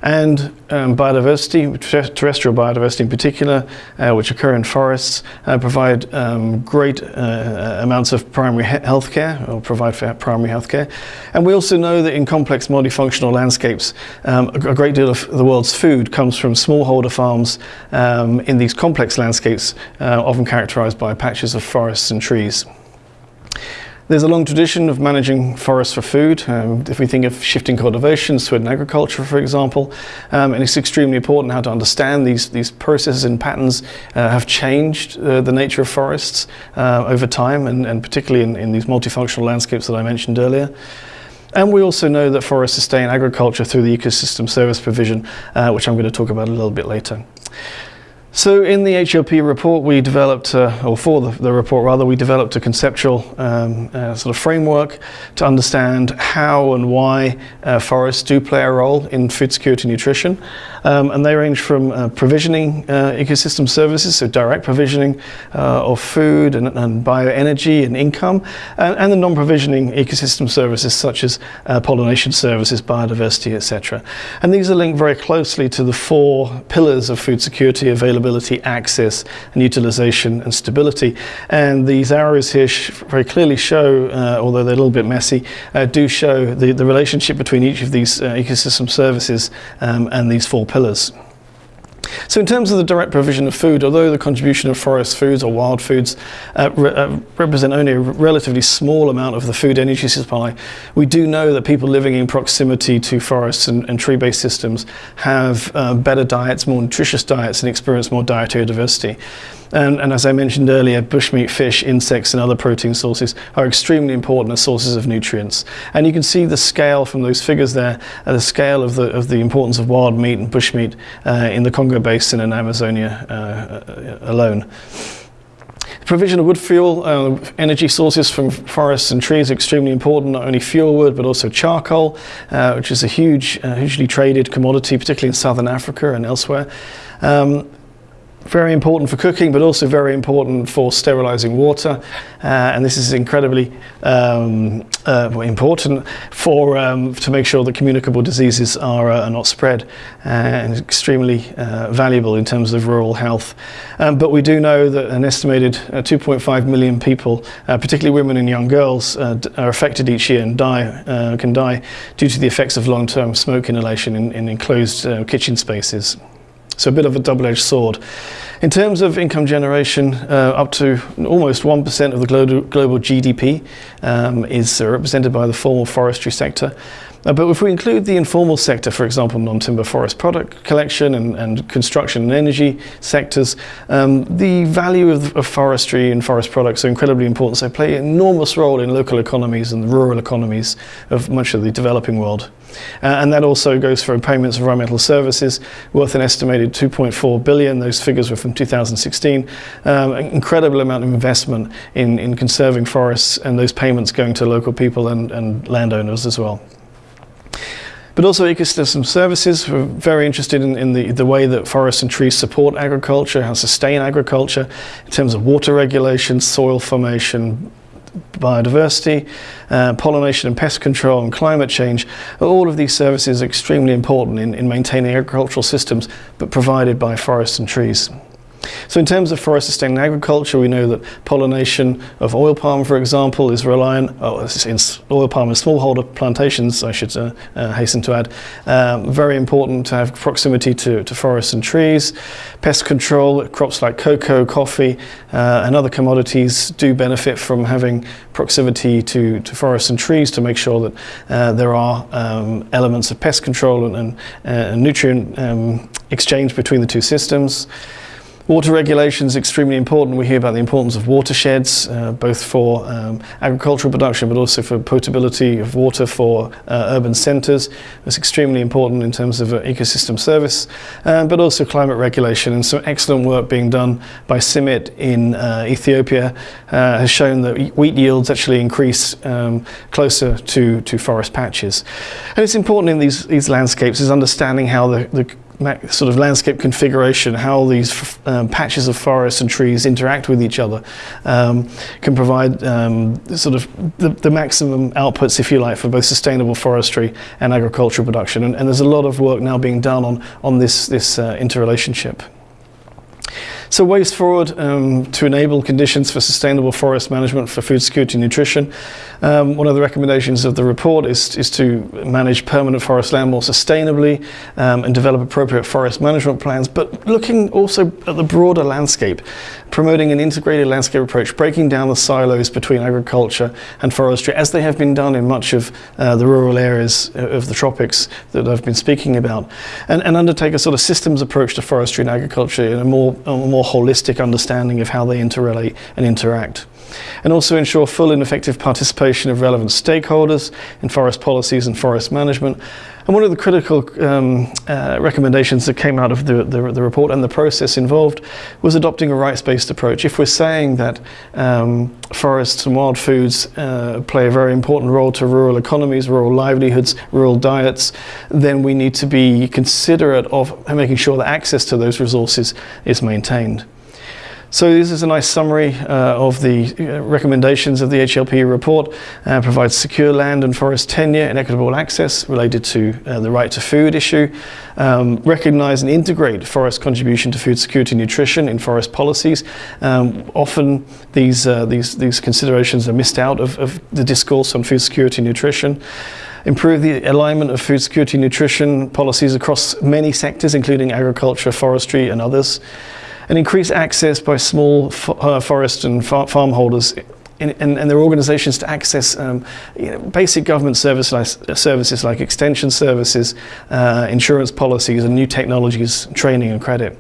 and um, biodiversity, terrestrial biodiversity in particular, uh, which occur in forests, uh, provide um, great uh, amounts of primary he health care, or provide for primary health care. And we also know that in complex multifunctional landscapes, um, a, a, great deal of the world's food comes from smallholder farms um, in these complex landscapes, uh, often characterized by patches of forests and trees. There's a long tradition of managing forests for food. Um, if we think of shifting cultivations to agriculture, for example, um, and it's extremely important how to understand these, these processes and patterns uh, have changed uh, the nature of forests uh, over time, and, and particularly in, in these multifunctional landscapes that I mentioned earlier. And we also know that forests sustain agriculture through the ecosystem service provision, uh, which I'm going to talk about a little bit later. So in the HLP report, we developed, uh, or for the, the, report rather, we developed a conceptual um, uh, sort of framework to understand how and why uh, forests do play a role in food security and nutrition. Um, and they range from uh, provisioning uh, ecosystem services, so direct provisioning uh, of food and, and, bioenergy and income, and, and the non-provisioning ecosystem services such as pollination services, biodiversity, etc. And these are linked very closely to the four pillars of food security available availability, access, and utilization and stability. And these arrows here very clearly show, uh, although they're a little bit messy, uh, do show the, the relationship between each of these uh, ecosystem services um, and these four pillars. So in terms of the direct provision of food, although the contribution of forest foods or wild foods uh, re uh, represent only a relatively small amount of the food energy supply, we do know that people living in proximity to forests and, and tree-based systems have uh, better diets, more nutritious diets and experience more dietary diversity. And, and, as I mentioned earlier, bushmeat, fish, insects and other protein sources are extremely important as sources of nutrients. And you can see the scale from those figures there, uh, the scale of the, of the importance of wild meat and bushmeat uh, in the Congo Basin and Amazonia uh, uh alone. Provision of wood fuel, uh, energy sources from forests and trees are extremely important, not only fuel wood but also charcoal, uh, which is a huge, uh, hugely traded commodity, particularly in southern Africa and elsewhere. Um, very important for cooking, but also very important for sterilizing water. Uh, and this is incredibly um, uh, important for um, to make sure that communicable diseases are, uh, are not spread, uh, and extremely uh, valuable in terms of rural health. Um, but we do know that an estimated uh, 2.5 million people, particularly women and young girls, are affected each year and die can die due to the effects of long-term smoke inhalation in, in enclosed kitchen spaces. So a bit of a double-edged sword. In terms of income generation, uh, up to almost 1% of the global, global GDP um, is represented by the formal forestry sector. Uh, but if we include the informal sector, for example, non-timber forest product collection and, and, construction and energy sectors, um, the value of, of, forestry and forest products are incredibly important. So they play an enormous role in local economies and the rural economies of much of the developing world. Uh, and that also goes for payments of environmental services worth an estimated 2.4 billion. Those figures were from 2016. Um, an incredible amount of investment in, in conserving forests and those payments going to local people and, and landowners as well but also ecosystem services. We're very interested in, in, the, the way that forests and trees support agriculture, how sustain agriculture in terms of water regulation, soil formation, biodiversity, uh, pollination and pest control and climate change. All of these services are extremely important in, in maintaining agricultural systems, but provided by forests and trees. So in terms of forest sustaining agriculture, we know that pollination of oil palm, for example, is reliant, oh, in oil palm and smallholder plantations, I should uh, uh, hasten to add, um, very important to have proximity to, to forests and trees. Pest control, crops like cocoa, coffee, uh, and other commodities do benefit from having proximity to, to forests and trees to make sure that uh, there are um, elements of pest control and, and, uh, nutrient um, exchange between the two systems. Water regulation is extremely important. We hear about the importance of watersheds, uh, both for um, agricultural production, but also for potability of water for uh, urban centres. It's extremely important in terms of uh, ecosystem service, uh, but also climate regulation. And some excellent work being done by CIMMYT in uh, Ethiopia uh, has shown that wheat yields actually increase um, closer to, to forest patches. And it's important in these, these landscapes is understanding how the, the sort of landscape configuration, how these um, patches of forest and trees interact with each other, um, can provide um, sort of the, the, maximum outputs, if you like, for both sustainable forestry and agricultural production. And, and there's a lot of work now being done on, on this, this uh, interrelationship. So ways forward um, to enable conditions for sustainable forest management for food security and nutrition. Um, one of the recommendations of the report is, is to manage permanent forest land more sustainably um, and develop appropriate forest management plans, but looking also at the broader landscape, promoting an integrated landscape approach, breaking down the silos between agriculture and forestry, as they have been done in much of uh, the rural areas of the tropics that I've been speaking about, and, and undertake a sort of systems approach to forestry and agriculture in a more, a more more holistic understanding of how they interrelate and interact. And also ensure full and effective participation of relevant stakeholders in forest policies and forest management, and one of the critical um, uh, recommendations that came out of the, the, the, report and the process involved was adopting a rights-based approach. If we're saying that um, forests and wild foods uh, play a very important role to rural economies, rural livelihoods, rural diets, then we need to be considerate of making sure that access to those resources is maintained. So this is a nice summary uh, of the uh, recommendations of the HLP report. Uh, provides secure land and forest tenure and equitable access related to uh, the right to food issue. Um, recognize and integrate forest contribution to food security and nutrition in forest policies. Um, often these, uh, these, these considerations are missed out of, of the discourse on food security and nutrition improve the alignment of food security and nutrition policies across many sectors, including agriculture, forestry, and others and increase access by small uh, forest and far farm holders and, their organizations to access um, you know, basic government service services like extension services, uh, insurance policies and new technologies, training and credit.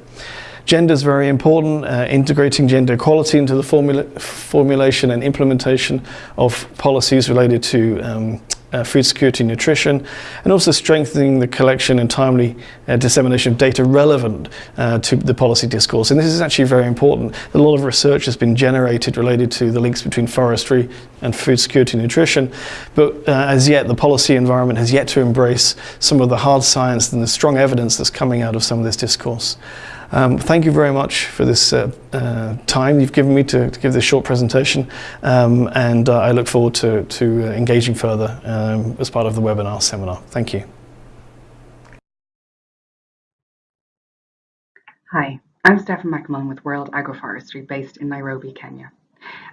Gender is very important, uh, integrating gender equality into the formula formulation and implementation of policies related to um, uh, food security and nutrition, and also strengthening the collection and timely uh, dissemination of data relevant uh, to the policy discourse. And this is actually very important. A lot of research has been generated related to the links between forestry and food security and nutrition, but uh, as yet the policy environment has yet to embrace some of the hard science and the strong evidence that's coming out of some of this discourse. Um, thank you very much for this uh, uh, time you've given me to, to give this short presentation um, and uh, I look forward to, to uh, engaging further um, as part of the webinar seminar. Thank you. Hi, I'm Stepha McMullin with World Agroforestry based in Nairobi, Kenya.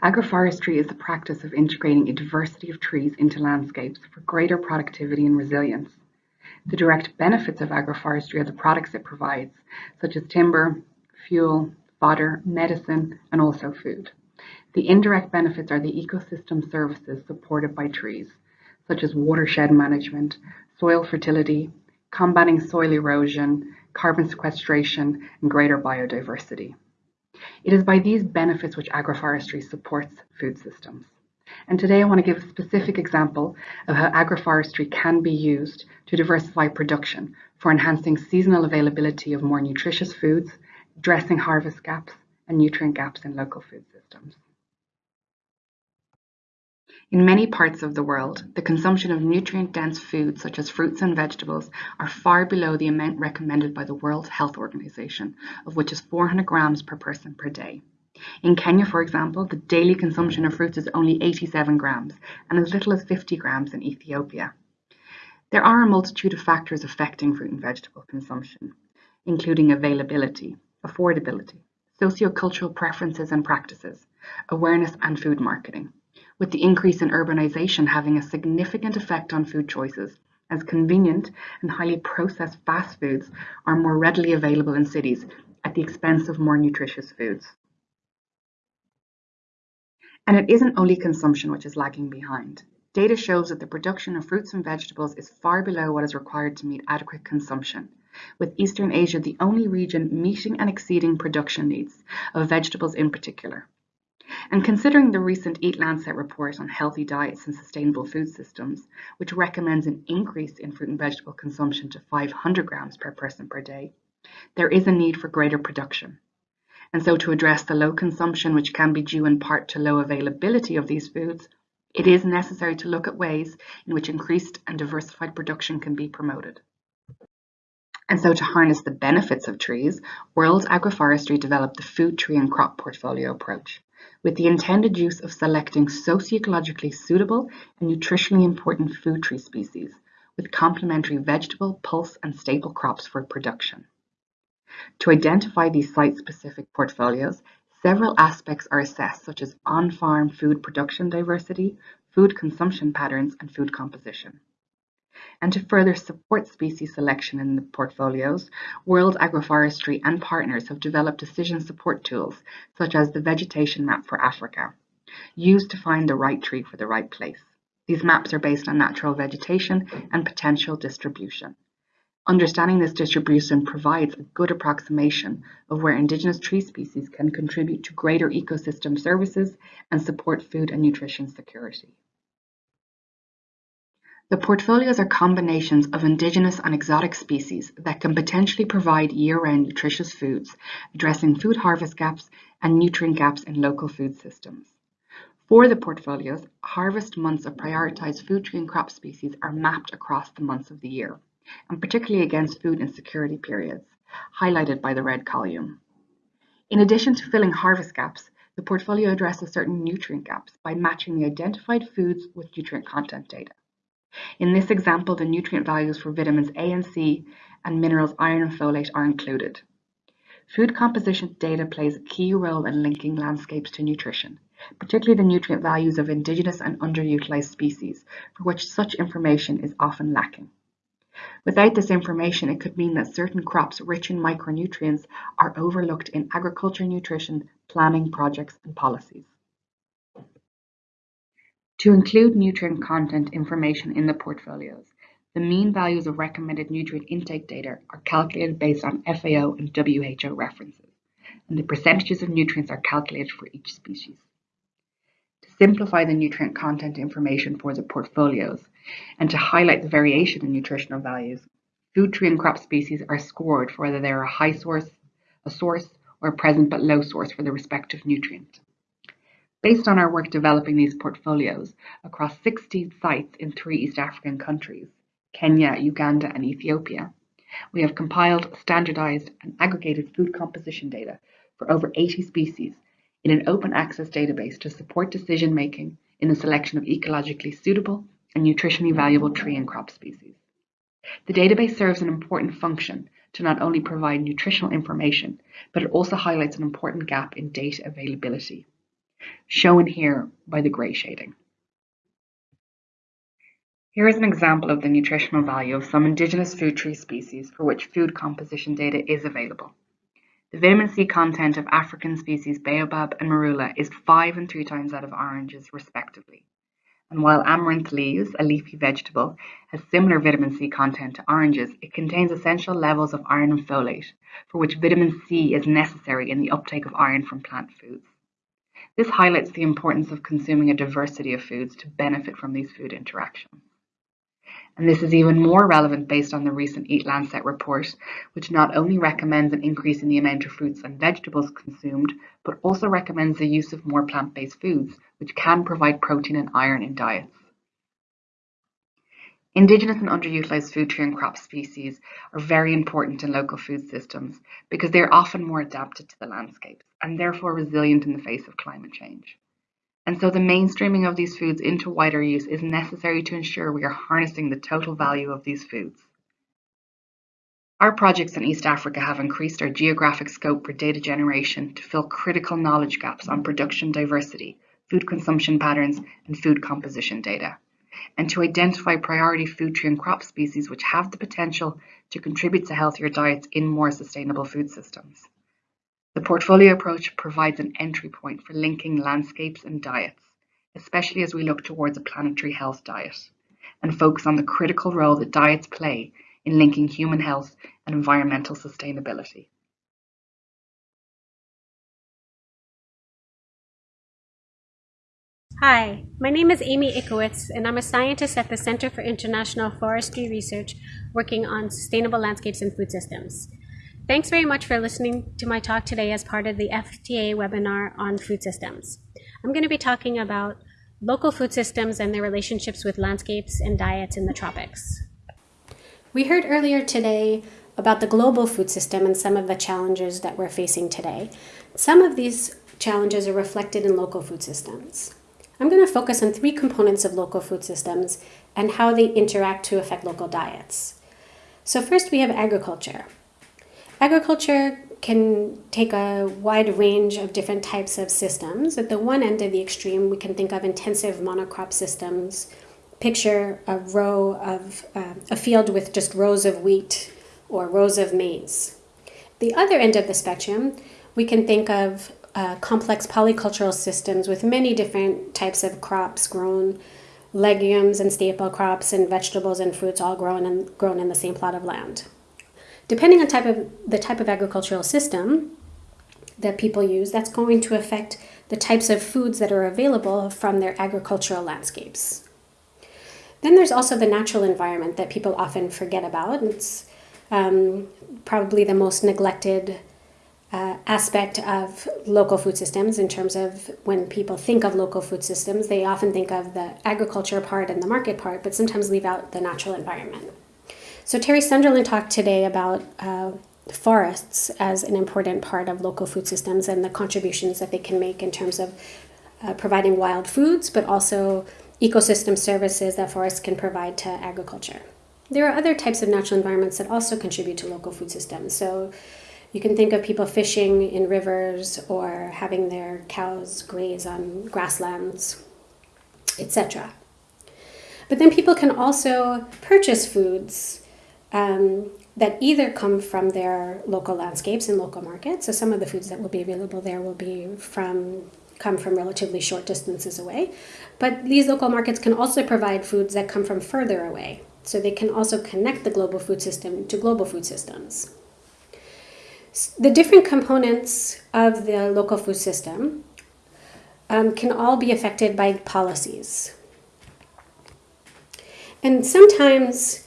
Agroforestry is the practice of integrating a diversity of trees into landscapes for greater productivity and resilience. The direct benefits of agroforestry are the products it provides, such as timber, fuel, fodder, medicine, and also food. The indirect benefits are the ecosystem services supported by trees, such as watershed management, soil fertility, combating soil erosion, carbon sequestration, and greater biodiversity. It is by these benefits which agroforestry supports food systems. And today I want to give a specific example of how agroforestry can be used to diversify production for enhancing seasonal availability of more nutritious foods, addressing harvest gaps and nutrient gaps in local food systems. In many parts of the world, the consumption of nutrient-dense foods such as fruits and vegetables are far below the amount recommended by the World Health Organization, of which is 400 grams per person per day. In Kenya, for example, the daily consumption of fruits is only 87 grams and as little as 50 grams in Ethiopia. There are a multitude of factors affecting fruit and vegetable consumption, including availability, affordability, sociocultural preferences and practices, awareness and food marketing, with the increase in urbanization having a significant effect on food choices as convenient and highly processed fast foods are more readily available in cities at the expense of more nutritious foods. And it isn't only consumption which is lagging behind. Data shows that the production of fruits and vegetables is far below what is required to meet adequate consumption, with Eastern Asia the only region meeting and exceeding production needs, of vegetables in particular. And considering the recent Eat Lancet report on healthy diets and sustainable food systems, which recommends an increase in fruit and vegetable consumption to 500 grams per person per day, there is a need for greater production. And so to address the low consumption, which can be due in part to low availability of these foods, it is necessary to look at ways in which increased and diversified production can be promoted. And so to harness the benefits of trees, World Agroforestry developed the food tree and crop portfolio approach, with the intended use of selecting socioecologically suitable and nutritionally important food tree species, with complementary vegetable, pulse, and staple crops for production. To identify these site-specific portfolios, several aspects are assessed, such as on-farm food production diversity, food consumption patterns, and food composition. And to further support species selection in the portfolios, World Agroforestry and partners have developed decision support tools, such as the Vegetation Map for Africa, used to find the right tree for the right place. These maps are based on natural vegetation and potential distribution. Understanding this distribution provides a good approximation of where indigenous tree species can contribute to greater ecosystem services and support food and nutrition security. The portfolios are combinations of indigenous and exotic species that can potentially provide year-round nutritious foods, addressing food harvest gaps and nutrient gaps in local food systems. For the portfolios, harvest months of prioritized food tree and crop species are mapped across the months of the year and particularly against food insecurity periods, highlighted by the red column. In addition to filling harvest gaps, the portfolio addresses certain nutrient gaps by matching the identified foods with nutrient content data. In this example, the nutrient values for vitamins A and C and minerals iron and folate are included. Food composition data plays a key role in linking landscapes to nutrition, particularly the nutrient values of indigenous and underutilized species, for which such information is often lacking. Without this information, it could mean that certain crops rich in micronutrients are overlooked in agriculture nutrition planning projects and policies. To include nutrient content information in the portfolios, the mean values of recommended nutrient intake data are calculated based on FAO and WHO references, and the percentages of nutrients are calculated for each species. To simplify the nutrient content information for the portfolios, and to highlight the variation in nutritional values, food tree and crop species are scored for whether they are a high source, a source, or a present but low source for the respective nutrient. Based on our work developing these portfolios across 16 sites in three East African countries, Kenya, Uganda, and Ethiopia, we have compiled, standardized, and aggregated food composition data for over 80 species in an open access database to support decision making in the selection of ecologically suitable and nutritionally valuable tree and crop species. The database serves an important function to not only provide nutritional information, but it also highlights an important gap in data availability, shown here by the gray shading. Here is an example of the nutritional value of some indigenous food tree species for which food composition data is available. The vitamin C content of African species Baobab and Marula is five and three times that of oranges respectively and while amaranth leaves, a leafy vegetable, has similar vitamin C content to oranges, it contains essential levels of iron and folate, for which vitamin C is necessary in the uptake of iron from plant foods. This highlights the importance of consuming a diversity of foods to benefit from these food interactions. And this is even more relevant based on the recent Eat Lancet report, which not only recommends an increase in the amount of fruits and vegetables consumed, but also recommends the use of more plant-based foods, which can provide protein and iron in diets. Indigenous and underutilized food tree and crop species are very important in local food systems because they are often more adapted to the landscapes and therefore resilient in the face of climate change. And so the mainstreaming of these foods into wider use is necessary to ensure we are harnessing the total value of these foods. Our projects in East Africa have increased our geographic scope for data generation to fill critical knowledge gaps on production diversity, food consumption patterns, and food composition data, and to identify priority food tree and crop species which have the potential to contribute to healthier diets in more sustainable food systems. The portfolio approach provides an entry point for linking landscapes and diets, especially as we look towards a planetary health diet, and focus on the critical role that diets play in linking human health and environmental sustainability. Hi, my name is Amy Ickowitz, and I'm a scientist at the Center for International Forestry Research working on sustainable landscapes and food systems. Thanks very much for listening to my talk today as part of the FTA webinar on food systems. I'm going to be talking about local food systems and their relationships with landscapes and diets in the tropics. We heard earlier today about the global food system and some of the challenges that we're facing today. Some of these challenges are reflected in local food systems. I'm going to focus on three components of local food systems and how they interact to affect local diets. So first we have agriculture. Agriculture can take a wide range of different types of systems. At the one end of the extreme, we can think of intensive monocrop systems. Picture a row of uh, a field with just rows of wheat or rows of maize. The other end of the spectrum, we can think of uh, complex polycultural systems with many different types of crops grown, legumes and staple crops and vegetables and fruits all grown and grown in the same plot of land. Depending on type of the type of agricultural system that people use, that's going to affect the types of foods that are available from their agricultural landscapes. Then there's also the natural environment that people often forget about. It's um, probably the most neglected uh, aspect of local food systems in terms of when people think of local food systems, they often think of the agriculture part and the market part, but sometimes leave out the natural environment. So Terry Sunderland talked today about uh, forests as an important part of local food systems and the contributions that they can make in terms of uh, providing wild foods, but also ecosystem services that forests can provide to agriculture. There are other types of natural environments that also contribute to local food systems. So you can think of people fishing in rivers or having their cows graze on grasslands, etc. But then people can also purchase foods um, that either come from their local landscapes and local markets. So some of the foods that will be available there will be from come from relatively short distances away. But these local markets can also provide foods that come from further away. So they can also connect the global food system to global food systems. The different components of the local food system um, can all be affected by policies. And sometimes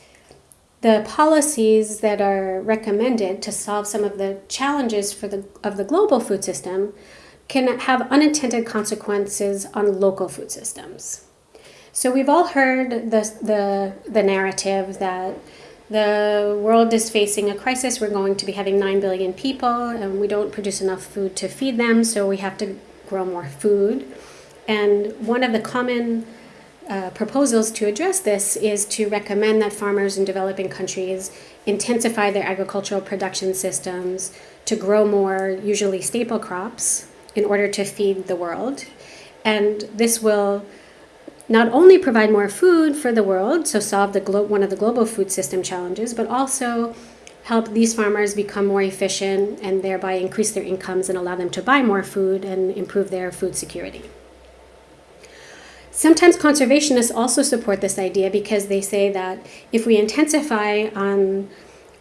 the policies that are recommended to solve some of the challenges for the, of the global food system can have unintended consequences on local food systems. So we've all heard the, the, the narrative that the world is facing a crisis. We're going to be having 9 billion people and we don't produce enough food to feed them, so we have to grow more food. And one of the common uh, proposals to address this is to recommend that farmers in developing countries intensify their agricultural production systems to grow more, usually staple crops, in order to feed the world. And this will not only provide more food for the world, so solve the one of the global food system challenges, but also help these farmers become more efficient and thereby increase their incomes and allow them to buy more food and improve their food security. Sometimes conservationists also support this idea because they say that if we intensify on,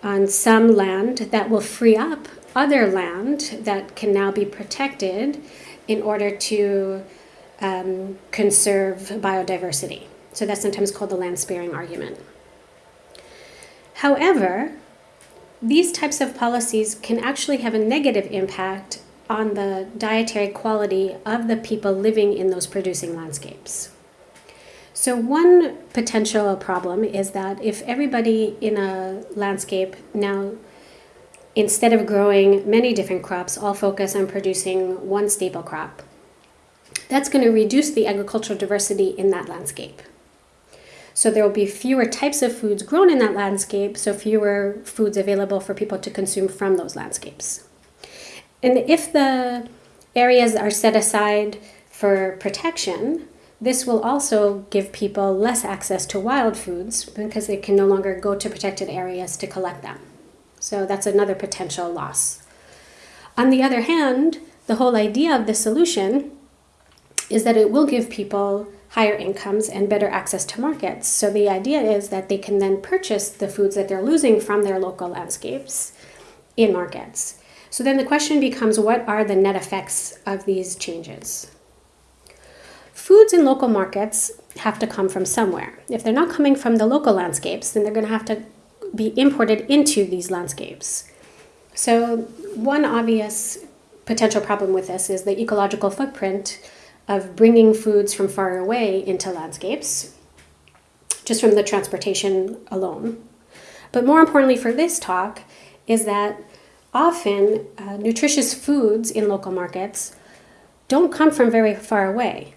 on some land, that will free up other land that can now be protected in order to um, conserve biodiversity. So that's sometimes called the land sparing argument. However, these types of policies can actually have a negative impact on the dietary quality of the people living in those producing landscapes. So one potential problem is that if everybody in a landscape now, instead of growing many different crops, all focus on producing one staple crop, that's going to reduce the agricultural diversity in that landscape. So there will be fewer types of foods grown in that landscape, so fewer foods available for people to consume from those landscapes. And if the areas are set aside for protection, this will also give people less access to wild foods because they can no longer go to protected areas to collect them. So that's another potential loss. On the other hand, the whole idea of the solution is that it will give people higher incomes and better access to markets. So the idea is that they can then purchase the foods that they're losing from their local landscapes in markets. So then the question becomes what are the net effects of these changes? Foods in local markets have to come from somewhere. If they're not coming from the local landscapes, then they're going to have to be imported into these landscapes. So, one obvious potential problem with this is the ecological footprint of bringing foods from far away into landscapes, just from the transportation alone. But more importantly for this talk is that often uh, nutritious foods in local markets don't come from very far away.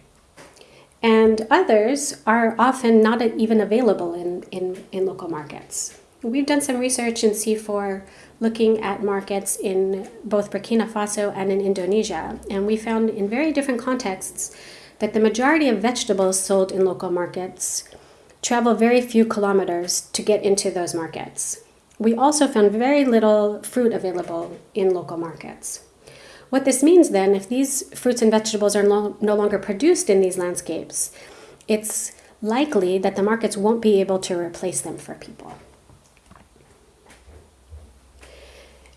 And others are often not even available in, in, in local markets. We've done some research in CIFOR looking at markets in both Burkina Faso and in Indonesia, and we found in very different contexts that the majority of vegetables sold in local markets travel very few kilometers to get into those markets. We also found very little fruit available in local markets. What this means then, if these fruits and vegetables are no, longer produced in these landscapes, it's likely that the markets won't be able to replace them for people.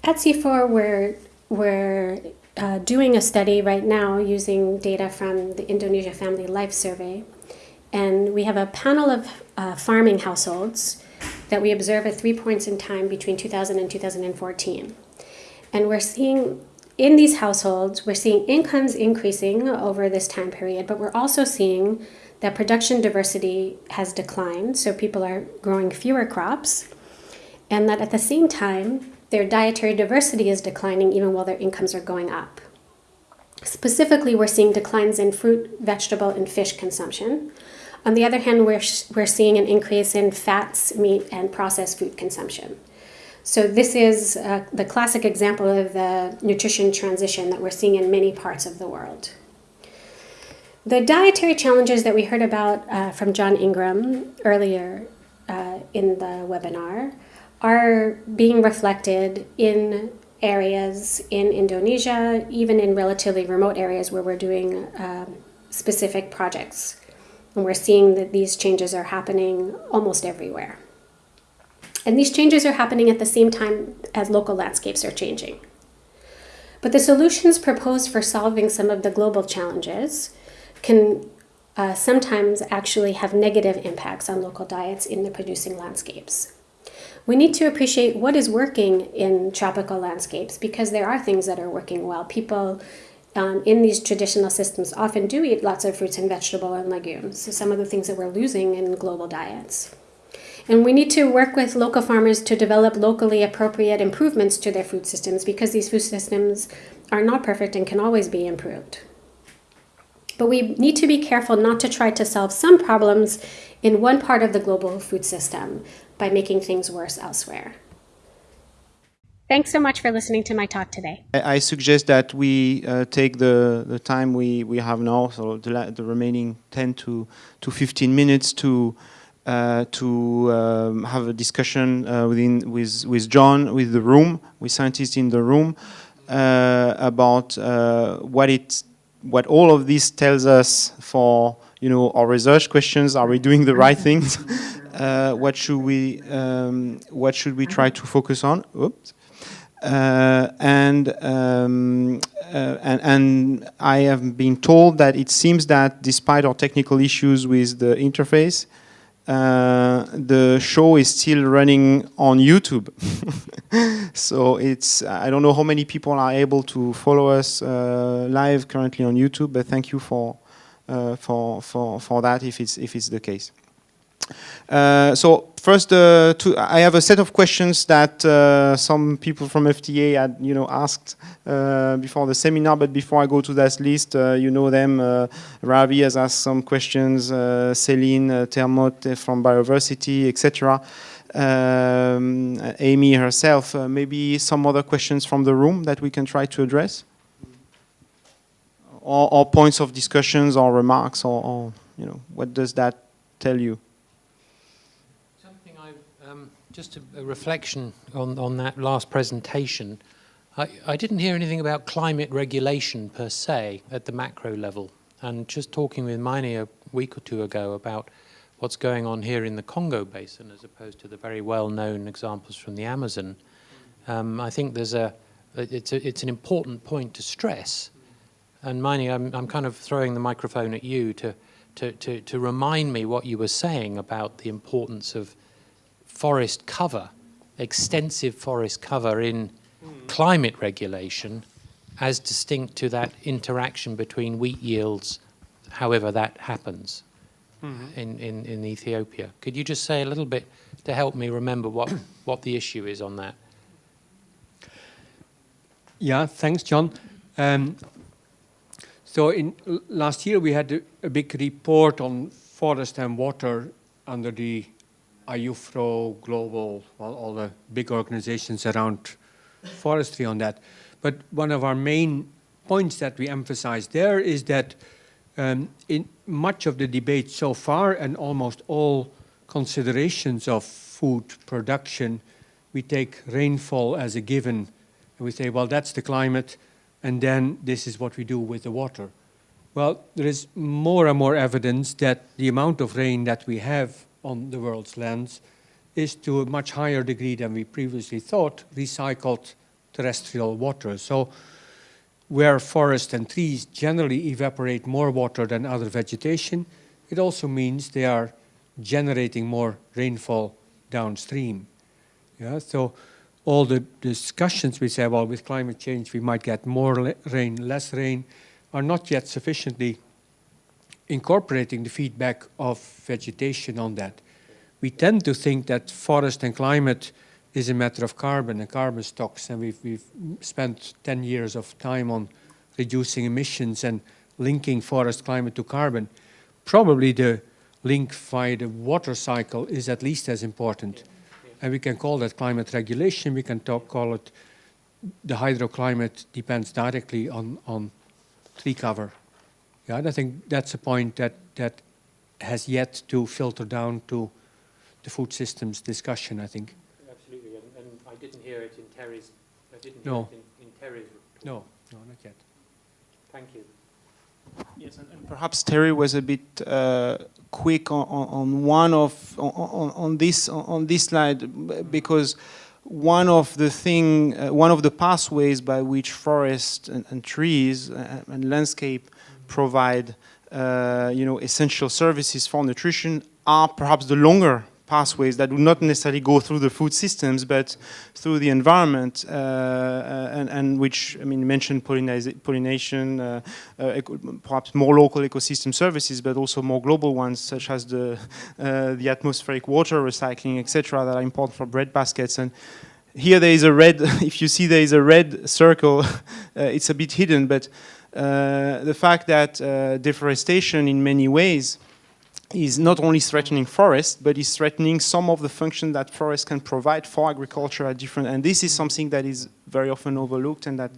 At CIFOR, we're, we're uh, doing a study right now using data from the Indonesia Family Life Survey. And we have a panel of uh, farming households that we observe at three points in time between 2000 and 2014. And we're seeing in these households, we're seeing incomes increasing over this time period, but we're also seeing that production diversity has declined. So people are growing fewer crops. And that at the same time, their dietary diversity is declining even while their incomes are going up. Specifically, we're seeing declines in fruit, vegetable, and fish consumption. On the other hand, we're, we're seeing an increase in fats, meat, and processed food consumption. So this is uh, the classic example of the nutrition transition that we're seeing in many parts of the world. The dietary challenges that we heard about uh, from John Ingram earlier uh, in the webinar are being reflected in areas in Indonesia, even in relatively remote areas where we're doing um, specific projects. And we're seeing that these changes are happening almost everywhere. And these changes are happening at the same time as local landscapes are changing. But the solutions proposed for solving some of the global challenges can uh, sometimes actually have negative impacts on local diets in the producing landscapes we need to appreciate what is working in tropical landscapes because there are things that are working well. People um, in these traditional systems often do eat lots of fruits and vegetable and legumes, so some of the things that we're losing in global diets. And we need to work with local farmers to develop locally appropriate improvements to their food systems because these food systems are not perfect and can always be improved. But we need to be careful not to try to solve some problems in one part of the global food system by making things worse elsewhere. Thanks so much for listening to my talk today. I suggest that we uh, take the, the time we, we have now, so the, the remaining 10 to, to 15 minutes to uh, to um, have a discussion uh, within with with John, with the room, with scientists in the room, uh, about uh, what it what all of this tells us for you know our research questions. Are we doing the right things? uh, what should we um, what should we try to focus on? Oops. Uh, and, um, uh, and, and I have been told that it seems that despite our technical issues with the interface, uh, the show is still running on YouTube. so it's I don't know how many people are able to follow us uh, live currently on YouTube, but thank you for uh, for for for that if it's if it's the case. Uh, so first, uh, to, I have a set of questions that uh, some people from FTA had, you know, asked uh, before the seminar. But before I go to that list, uh, you know them. Uh, Ravi has asked some questions. Uh, Celine uh, Termote from Bioversity, etc. Um, Amy herself. maybe some other questions from the room that we can try to address, or, or points of discussions or remarks, or, or you know, what does that tell you? Just a, a reflection on, on that last presentation. I, I didn't hear anything about climate regulation per se at the macro level. And just talking with Miney a week or two ago about what's going on here in the Congo Basin as opposed to the very well-known examples from the Amazon, um, I think there's a, it's, a, it's an important point to stress. And Miney, I'm, I'm kind of throwing the microphone at you to, to, to, to remind me what you were saying about the importance of forest cover, extensive forest cover in climate regulation as distinct to that interaction between wheat yields, however that happens mm -hmm. in, in, in Ethiopia. Could you just say a little bit to help me remember what, what the issue is on that? Yeah, thanks, John. Um, so in last year we had a, a big report on forest and water under the IUFRO, Global, well, all the big organizations around forestry on that. But one of our main points that we emphasize there is that um, in much of the debate so far and almost all considerations of food production, we take rainfall as a given and we say, well, that's the climate and then this is what we do with the water. Well, there is more and more evidence that the amount of rain that we have on the world's lands is to a much higher degree than we previously thought recycled terrestrial water. So where forests and trees generally evaporate more water than other vegetation, it also means they are generating more rainfall downstream. Yeah, so all the discussions we say, well, with climate change we might get more rain, less rain, are not yet sufficiently incorporating the feedback of vegetation on that. We tend to think that forest and climate is a matter of carbon and carbon stocks, and we've, we've spent 10 years of time on reducing emissions and linking forest climate to carbon. Probably the link via the water cycle is at least as important. And we can call that climate regulation, we can talk, call it the hydroclimate depends directly on, on tree cover. Yeah, I think that's a point that, that has yet to filter down to the food systems discussion, I think. Absolutely, and, and I didn't hear it in Terry's, I didn't no. hear it in, in Terry's report. No, no, not yet. Thank you. Yes, and, and perhaps Terry was a bit uh, quick on, on, one of on, on this on this slide because one of the thing, uh, one of the pathways by which forests and, and trees uh, and landscape provide uh, you know, essential services for nutrition are perhaps the longer pathways that do not necessarily go through the food systems, but through the environment, uh, uh and, and, which, I mean, mentioned pollination, uh, uh, perhaps more local ecosystem services, but also more global ones, such as the, uh, the atmospheric water recycling, etc., that are important for bread baskets. And here there is a red, if you see there is a red circle, it's a bit hidden, but uh, the fact that uh, deforestation in many ways is not only threatening forests, but is threatening some of the function that forests can provide for agriculture at different, and this is something that is very often overlooked and that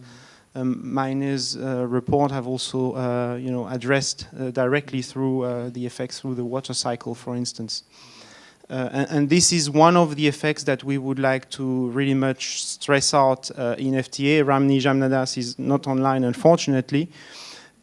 um, Meine's uh, report have also, uh, you know, addressed uh, directly through uh, the effects through the water cycle, for instance. Uh, and, and, this is one of the effects that we would like to really much stress out uh, in FTA. Ramni Jamnadass is not online, unfortunately.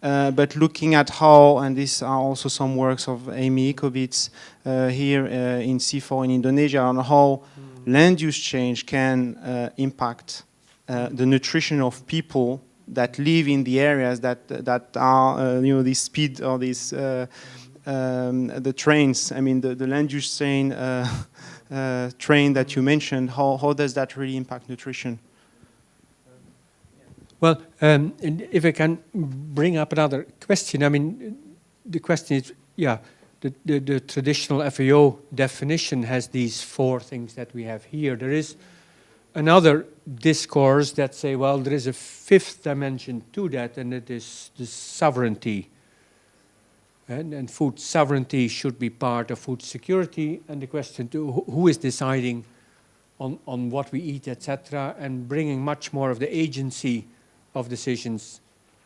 Uh, but looking at how, and these are also some works of Amy Ickowitz uh, here uh, in CIFOR in Indonesia, on how mm. land use change can uh, impact the nutrition of people that live in the areas that that are, you know, this speed or this um, the trains, I mean, the, the land use train, uh, uh, train that you mentioned, how, how does that really impact nutrition? Well, um, if I can bring up another question, I mean, the question is, yeah, the, the, the, traditional FAO definition has these four things that we have here. There is another discourse that say, well, there is a fifth dimension to that, and it is the sovereignty. And, and food sovereignty should be part of food security, and the question to who is deciding on, on what we eat, etc., and bringing much more of the agency of decisions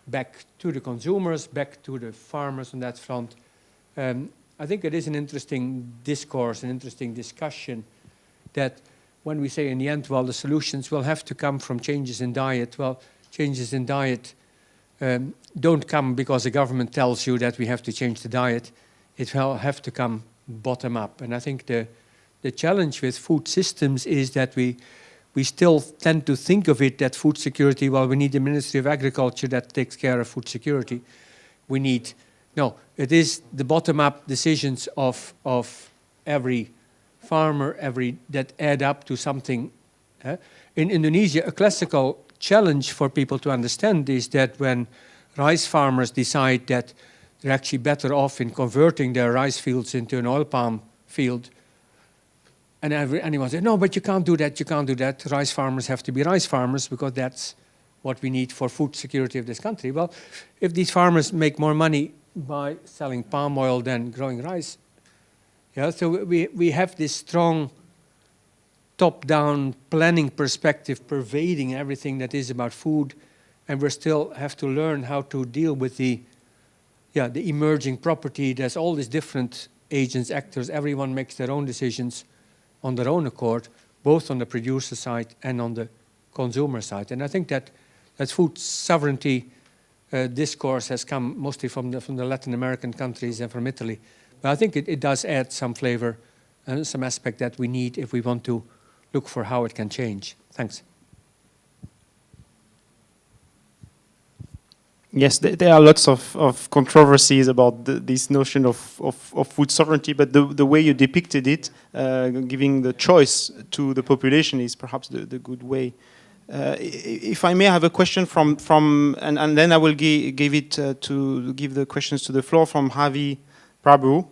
back to the consumers, back to the farmers on that front. Um, I think it is an interesting discourse, an interesting discussion that when we say in the end, well, the solutions will have to come from changes in diet, well, changes in diet um, don't come because the government tells you that we have to change the diet. It will have to come bottom up. And I think the, the challenge with food systems is that we, we still tend to think of it that food security, well, we need the Ministry of Agriculture that takes care of food security. We need, no, it is the bottom-up decisions of, of every farmer every that add up to something. In Indonesia, a classical challenge for people to understand is that when rice farmers decide that they're actually better off in converting their rice fields into an oil palm field, and every, anyone says, no, but you can't do that, you can't do that. Rice farmers have to be rice farmers because that's what we need for food security of this country. Well, if these farmers make more money by selling palm oil than growing rice, yeah, so we, we have this strong top-down planning perspective pervading everything that is about food, and we still have to learn how to deal with the, yeah, the emerging property. There's all these different agents, actors, everyone makes their own decisions on their own accord, both on the producer side and on the consumer side. And I think that that food sovereignty uh, discourse has come mostly from the, from the Latin American countries and from Italy. But I think it, it does add some flavor and some aspect that we need if we want to look for how it can change. Thanks. Yes, there are lots of, of controversies about the, this notion of, of, of, food sovereignty, but the, the way you depicted it, uh, giving the choice to the population is perhaps the, the good way. Uh, if I may have a question from, from and, and then I will give, it uh, to give the questions to the floor from Ravi Prabhu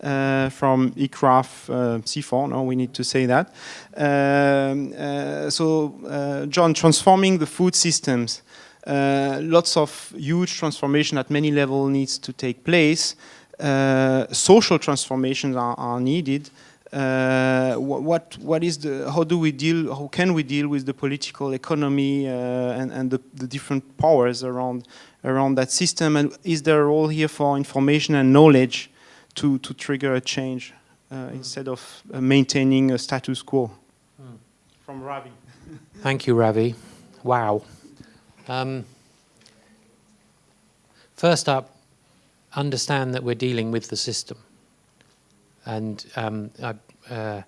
uh, from ICRAF uh, CIFOR, no, we need to say that. Um, uh, so, uh, John, transforming the food systems, uh, lots of huge transformation at many levels needs to take place. Uh, social transformations are, are needed. what what is the how do we deal how can we deal with the political economy and and the, the different powers around around that system and is there a role here for information and knowledge to, to trigger a change uh, mm. instead of uh, maintaining a status quo. Mm. From Ravi. Thank you, Ravi. Wow. Um, first up, understand that we're dealing with the system. And um, I, uh,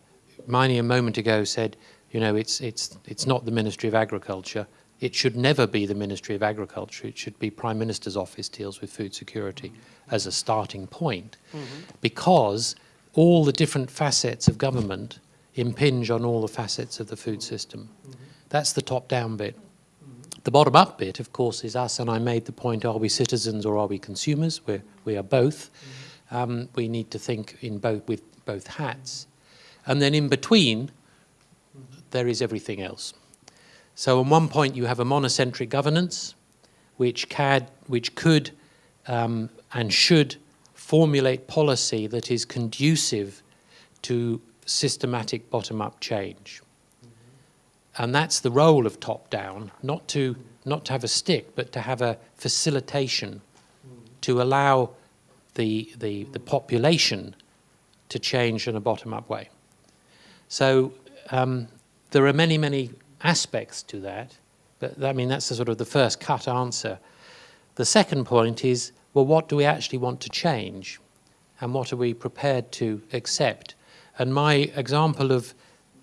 Meine a moment ago said, you know, it's, it's, it's not the Ministry of Agriculture. It should never be the Ministry of Agriculture. It should be Prime Minister's office deals with food security as a starting point mm -hmm. because all the different facets of government impinge on all the facets of the food system. Mm -hmm. That's the top-down bit. Mm -hmm. The bottom-up bit, of course, is us, and I made the point, are we citizens or are we consumers? We're, we are both. Um, we need to think in both with both hats. And then in between, there is everything else. So on one point you have a monocentric governance, which, which could um, and should formulate policy that is conducive to systematic bottom-up change. And that's the role of top-down, not to, not to have a stick, but to have a facilitation to allow the, the, the population to change in a bottom-up way. So um, there are many, many aspects to that, but I mean, that's the sort of the first cut answer. The second point is, well, what do we actually want to change? And what are we prepared to accept? And my example of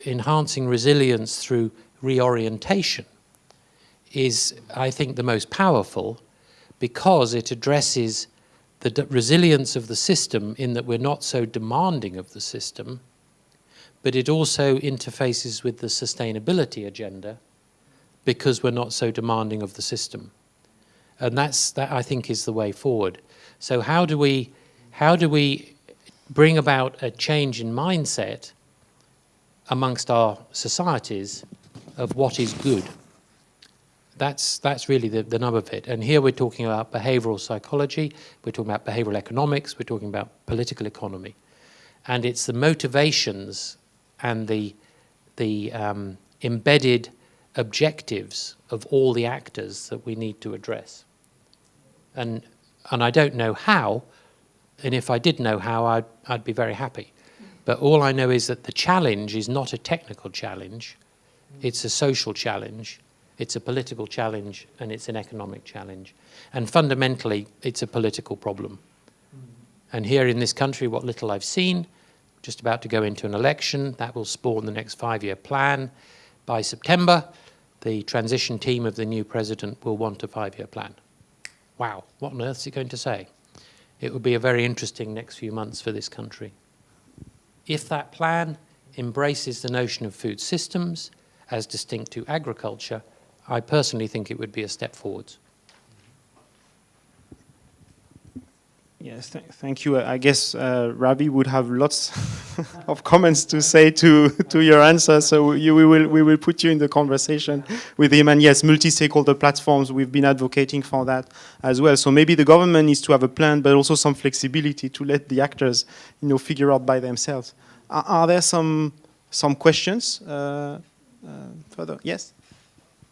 enhancing resilience through reorientation is, I think, the most powerful because it addresses the resilience of the system in that we're not so demanding of the system but it also interfaces with the sustainability agenda because we're not so demanding of the system. And that's, that I think is the way forward. So how do we, how do we bring about a change in mindset amongst our societies of what is good. That's, that's really the, the nub of it. And here we're talking about behavioral psychology, we're talking about behavioral economics, we're talking about political economy. And it's the motivations and the, the um, embedded objectives of all the actors that we need to address. And, and I don't know how, and if I did know how, I'd, I'd be very happy. But all I know is that the challenge is not a technical challenge, it's a social challenge, it's a political challenge, and it's an economic challenge. And fundamentally, it's a political problem. And here in this country, what little I've seen, just about to go into an election, that will spawn the next five-year plan. By September, the transition team of the new president will want a five-year plan. Wow, what on earth is he going to say? It will be a very interesting next few months for this country. If that plan embraces the notion of food systems as distinct to agriculture, I personally think it would be a step forwards. Yes, th thank you. I guess uh, Ravi would have lots of comments to say to, to your answer, so you, we, will, we will put you in the conversation with him. And yes, multi-stakeholder platforms, we've been advocating for that as well. So maybe the government needs to have a plan, but also some flexibility to let the actors you know, figure out by themselves. Are, are there some, some questions uh, uh, further? Yes?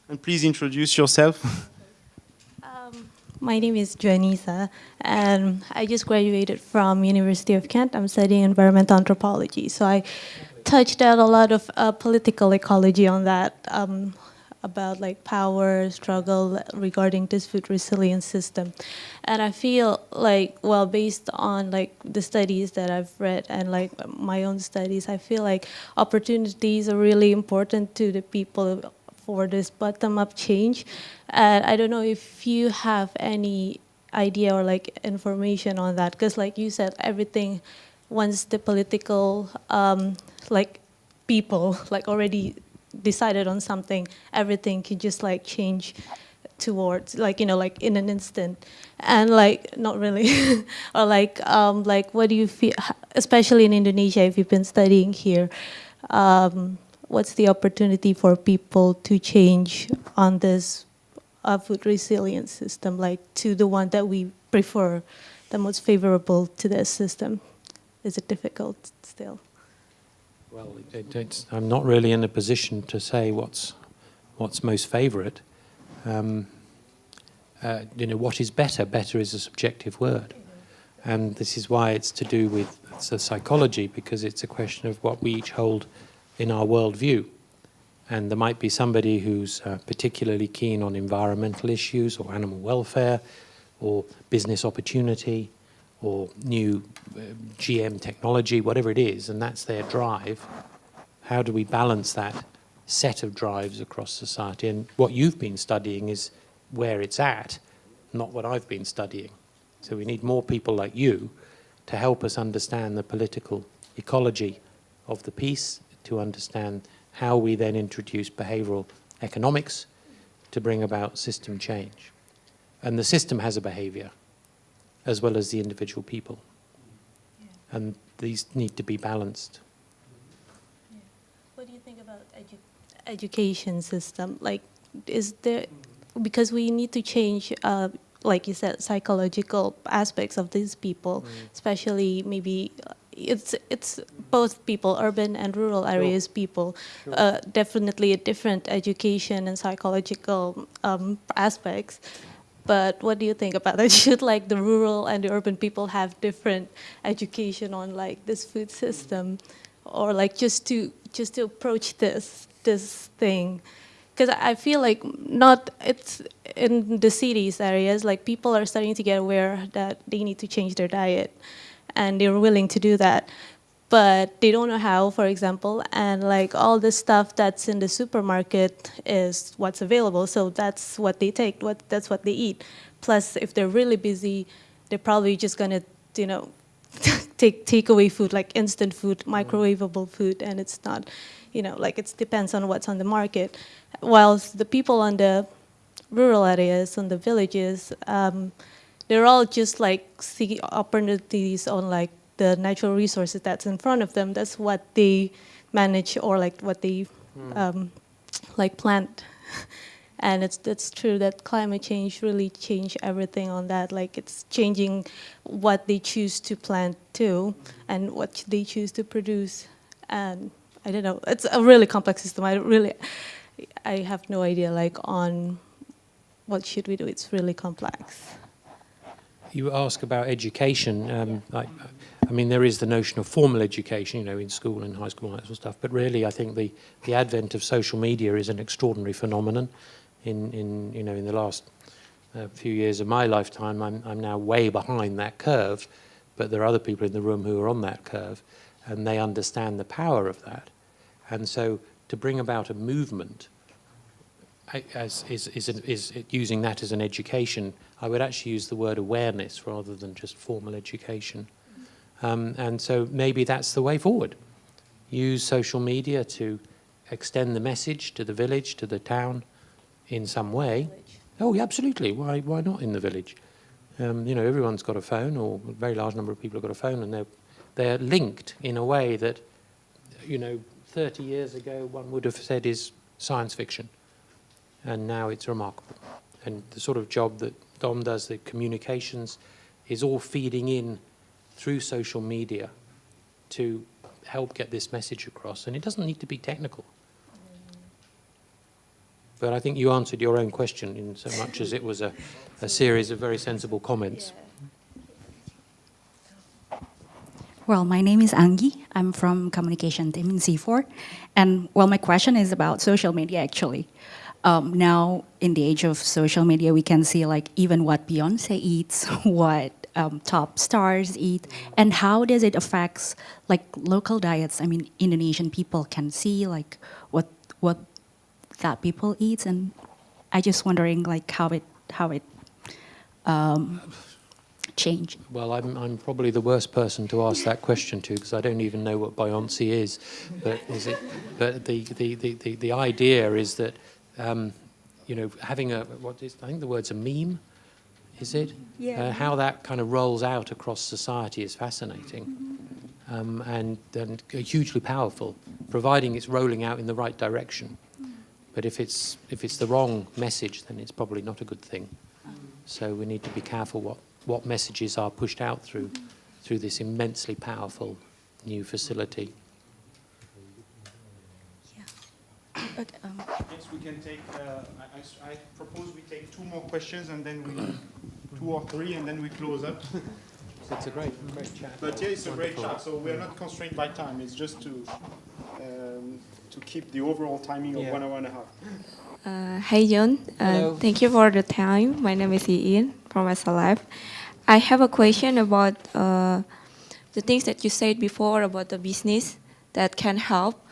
And please introduce yourself. My name is Joanisa, and I just graduated from University of Kent. I'm studying environmental anthropology, so I touched out a lot of uh, political ecology on that, um, about like power struggle regarding this food resilience system. And I feel like, well, based on like the studies that I've read and like my own studies, I feel like opportunities are really important to the people for this bottom-up change. And I don't know if you have any idea or like information on that, because like you said, everything, once the political, um, like people, like already decided on something, everything can just like change towards like you know like in an instant and like not really or like um like what do you feel especially in indonesia if you've been studying here um what's the opportunity for people to change on this uh, food resilience system, like to the one that we prefer, the most favorable to this system? Is it difficult still? Well, it, I'm not really in a position to say what's what's most favourite. Um, uh, you know, what is better? Better is a subjective word, and this is why it's to do with the psychology because it's a question of what we each hold in our worldview. And there might be somebody who's uh, particularly keen on environmental issues or animal welfare or business opportunity or new uh, GM technology, whatever it is, and that's their drive. How do we balance that set of drives across society? And what you've been studying is where it's at, not what I've been studying. So we need more people like you to help us understand the political ecology of the piece to understand how we then introduce behavioral economics to bring about system change. And the system has a behavior as well as the individual people. Yeah. And these need to be balanced. Yeah. What do you think about edu education system? Like, is there, because we need to change, uh, like you said, psychological aspects of these people, mm. especially maybe it's it's both people, urban and rural areas sure. people. Sure. Uh, definitely a different education and psychological um, aspects. But what do you think about that? Should like the rural and the urban people have different education on like this food system, or like just to just to approach this this thing? Because I feel like not it's in the cities areas like people are starting to get aware that they need to change their diet and they're willing to do that but they don't know how, for example, and like all the stuff that's in the supermarket is what's available, so that's what they take, what that's what they eat. Plus, if they're really busy, they're probably just gonna, you know, take takeaway food, like instant food, microwavable food, and it's not, you know, like it depends on what's on the market. Whilst the people on the rural areas, on the villages, um, they're all just like seeking opportunities on like the natural resources that's in front of them. That's what they manage or like what they mm. um, like plant. and it's it's true that climate change really changed everything on that. Like it's changing what they choose to plant too, and what they choose to produce. And I don't know. It's a really complex system. I really, I have no idea. Like on what should we do? It's really complex. You ask about education. Um, I, I mean, there is the notion of formal education, you know, in school and high school and that sort of stuff. But really, I think the, the advent of social media is an extraordinary phenomenon in, in you know, in the last uh, few years of my lifetime, I'm, I'm now way behind that curve, but there are other people in the room who are on that curve, and they understand the power of that. And so to bring about a movement as, is, is, is using that as an education, I would actually use the word awareness rather than just formal education. Um, and so maybe that's the way forward. Use social media to extend the message to the village, to the town, in some way. Oh, yeah, absolutely. Why, why not in the village? Um, you know, everyone's got a phone, or a very large number of people have got a phone, and they're, they're linked in a way that, you know, 30 years ago one would have said is science fiction. And now it's remarkable. And the sort of job that Dom does, the communications, is all feeding in through social media to help get this message across. And it doesn't need to be technical. But I think you answered your own question in so much as it was a, a series of very sensible comments. Well, my name is Angi. I'm from communication team in CIFOR. And well, my question is about social media actually. Um, now, in the age of social media, we can see like even what Beyonce eats, what um, top stars eat, and how does it affects like local diets? I mean, Indonesian people can see like what what that people eat, and I just wondering like how it how it um, changed. Well, I'm I'm probably the worst person to ask that question to because I don't even know what Beyonce is. But is it? But the the the, the idea is that um, you know having a what is I think the word's a meme. Is it? Yeah. Uh, how that kind of rolls out across society is fascinating. Um, and, and hugely powerful, providing it's rolling out in the right direction. But if it's, if it's the wrong message, then it's probably not a good thing. So we need to be careful what, what messages are pushed out through, through this immensely powerful new facility. But, um, yes, we can take, uh, I, I, propose we take two more questions and then we, two or three, and then we close up. it's a great, great chat. But yeah, it's a great chat, so we're not constrained by time. It's just to um, to keep the overall timing of yeah. one hour and a half. Uh, hey John, uh, thank you for the time. My name is Ian from SLF. I have a question about uh, the things that you said before about the business that can help.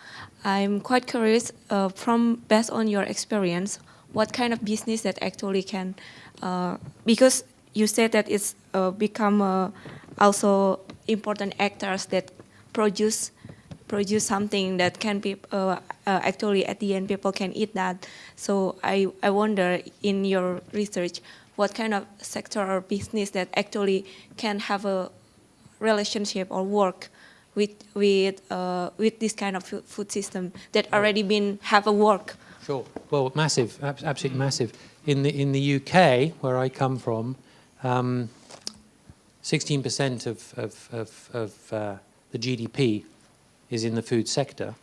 I'm quite curious uh, from based on your experience, what kind of business that actually can, uh, because you said that it's uh, become also important actors that produce produce something that can be uh, uh, actually at the end people can eat that. So I, I wonder in your research what kind of sector or business that actually can have a relationship or work with with uh, with this kind of food system that already been have a work. Sure. Well, massive, absolutely massive. In the in the UK, where I come from, 16% um, of of of, of uh, the GDP is in the food sector,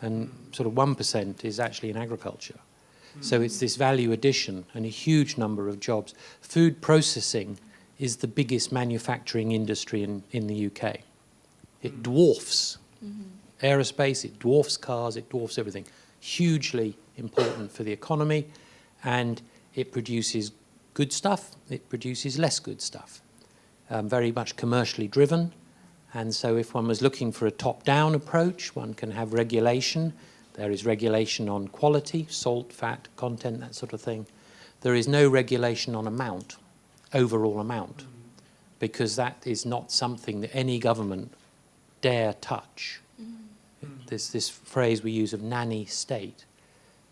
and sort of 1% is actually in agriculture. So it's this value addition and a huge number of jobs. Food processing is the biggest manufacturing industry in, in the UK. It dwarfs mm -hmm. aerospace, it dwarfs cars, it dwarfs everything. Hugely important for the economy, and it produces good stuff, it produces less good stuff. Um, very much commercially driven, and so if one was looking for a top-down approach, one can have regulation. There is regulation on quality, salt, fat, content, that sort of thing. There is no regulation on amount, overall amount, because that is not something that any government dare touch. There's this phrase we use of nanny state,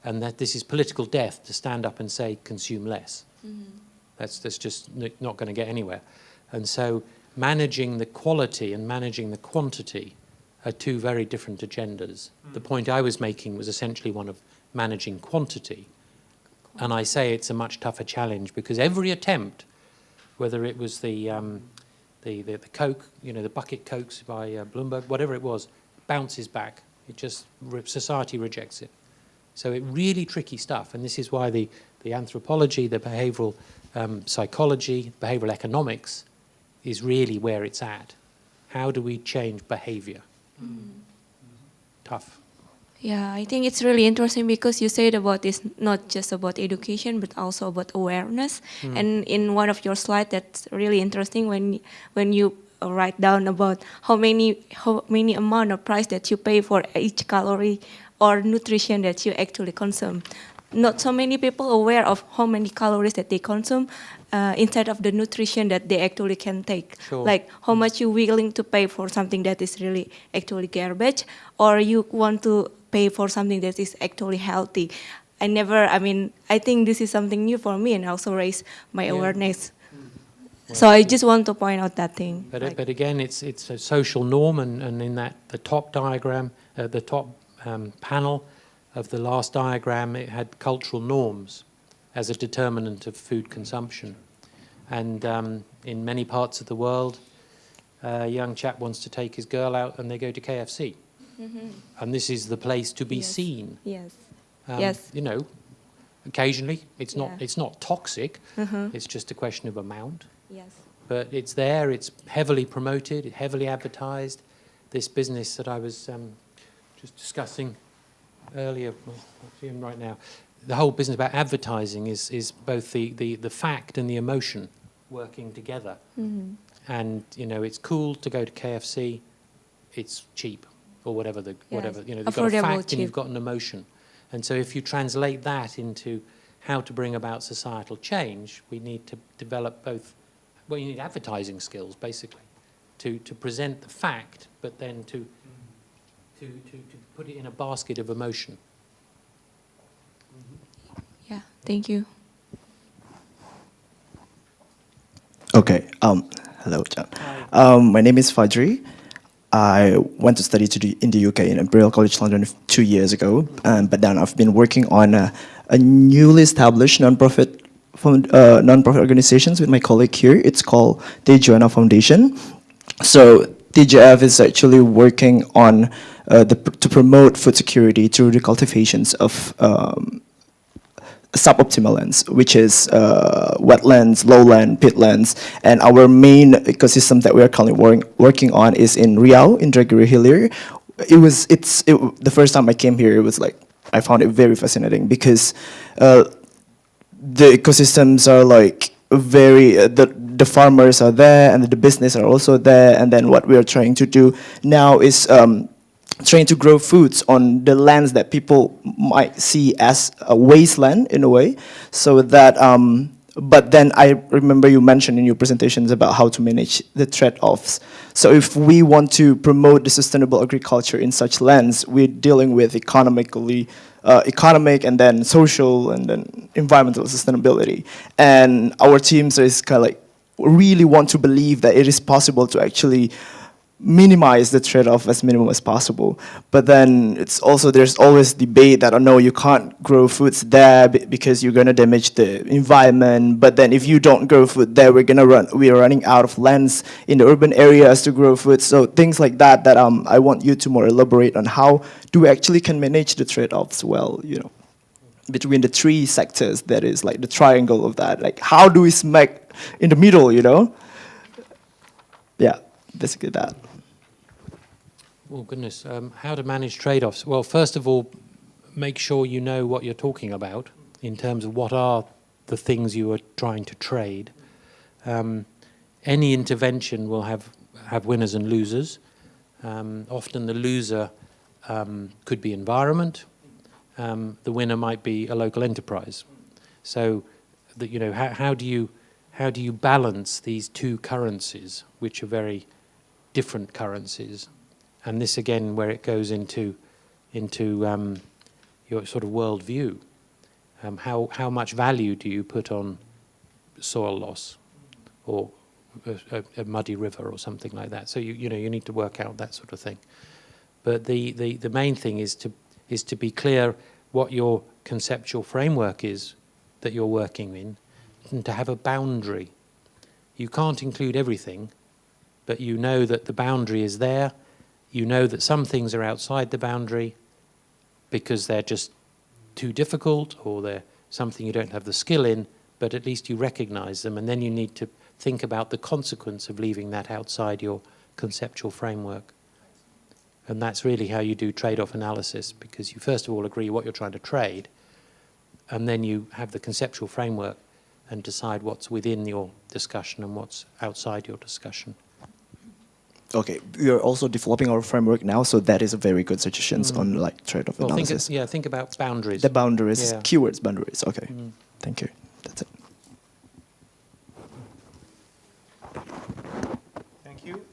and that this is political death to stand up and say consume less. Mm. That's, that's just not going to get anywhere. And so managing the quality and managing the quantity are two very different agendas. Mm. The point I was making was essentially one of managing quantity. And I say it's a much tougher challenge because every attempt, whether it was the, um, the, the, the, Coke, you know, the bucket Cokes by uh, Bloomberg, whatever it was, bounces back. It just, society rejects it. So it really tricky stuff. And this is why the, the anthropology, the behavioral um, psychology, behavioral economics is really where it's at. How do we change behavior? Mm. Tough. Yeah, I think it's really interesting because you said about it's not just about education but also about awareness. Mm. And in one of your slides, that's really interesting when when you write down about how many how many amount of price that you pay for each calorie or nutrition that you actually consume. Not so many people aware of how many calories that they consume uh, instead of the nutrition that they actually can take. Sure. Like how much you're willing to pay for something that is really actually garbage, or you want to pay for something that is actually healthy. I never, I mean, I think this is something new for me and also raise my yeah. awareness. Well, so I just want to point out that thing. But, like, but again, it's, it's a social norm and, and in that the top diagram, uh, the top um, panel of the last diagram, it had cultural norms as a determinant of food consumption. And um, in many parts of the world, a young chap wants to take his girl out and they go to KFC. Mm -hmm. And this is the place to be yes. seen. Yes. Um, yes. You know, occasionally it's not it's not toxic. Mm -hmm. It's just a question of amount. Yes. But it's there. It's heavily promoted, heavily advertised. This business that I was um, just discussing earlier, well, right now, the whole business about advertising is, is both the, the, the fact and the emotion working together. Mm -hmm. And, you know, it's cool to go to KFC, it's cheap, or whatever, the yes. whatever you know, you've got a fact cheap. and you've got an emotion. And so if you translate that into how to bring about societal change, we need to develop both, well, you need advertising skills, basically, to, to present the fact, but then to, to, to, to put it in a basket of emotion. Yeah, thank you. Okay, um, hello, John. Um, my name is Fajri. I went to study to the, in the UK in Imperial College London two years ago, um, but then I've been working on a, a newly established nonprofit uh, nonprofit organizations with my colleague here. It's called the Joanna Foundation. So TJF is actually working on uh, the, to promote food security through the cultivations of um, suboptimal lands, which is uh, wetlands, lowland, peatlands, and our main ecosystem that we are currently working on is in Riau, in Indragiri Hilir. It was, it's, it, the first time I came here, it was like, I found it very fascinating because uh, the ecosystems are like very, uh, the, the farmers are there and the business are also there, and then what we are trying to do now is um, trying to grow foods on the lands that people might see as a wasteland in a way, so that, um, but then I remember you mentioned in your presentations about how to manage the trade-offs. So if we want to promote the sustainable agriculture in such lands, we're dealing with economically, uh, economic and then social and then environmental sustainability. And our teams is kind of like, really want to believe that it is possible to actually minimize the trade-off as minimum as possible. But then it's also, there's always debate that, oh no, you can't grow foods there because you're gonna damage the environment. But then if you don't grow food there, we're gonna run, we're running out of lands in the urban areas to grow food. So things like that, that um, I want you to more elaborate on how do we actually can manage the trade-offs well, you know, between the three sectors that is like the triangle of that. Like how do we smack in the middle, you know? Yeah, basically that. Oh, goodness. Um, how to manage trade-offs? Well, first of all, make sure you know what you're talking about in terms of what are the things you are trying to trade. Um, any intervention will have, have winners and losers. Um, often the loser um, could be environment. Um, the winner might be a local enterprise. So, that you know, how, how do you how do you balance these two currencies, which are very different currencies? And this again where it goes into into um, your sort of worldview. Um, how how much value do you put on soil loss, or a, a, muddy river or something like that. So you you know you need to work out that sort of thing. But the, the, the main thing is to is to be clear what your conceptual framework is that you're working in and to have a boundary. You can't include everything, but you know that the boundary is there. You know that some things are outside the boundary because they're just too difficult or they're something you don't have the skill in, but at least you recognize them and then you need to think about the consequence of leaving that outside your conceptual framework. And that's really how you do trade-off analysis, because you first of all agree what you're trying to trade, and then you have the conceptual framework and decide what's within your discussion and what's outside your discussion. Okay, we are also developing our framework now, so that is a very good suggestions mm. on like trade-off well, analysis. Think of, yeah, think about boundaries. The boundaries, yeah. keywords boundaries. Okay, mm. thank you. That's it. Thank you.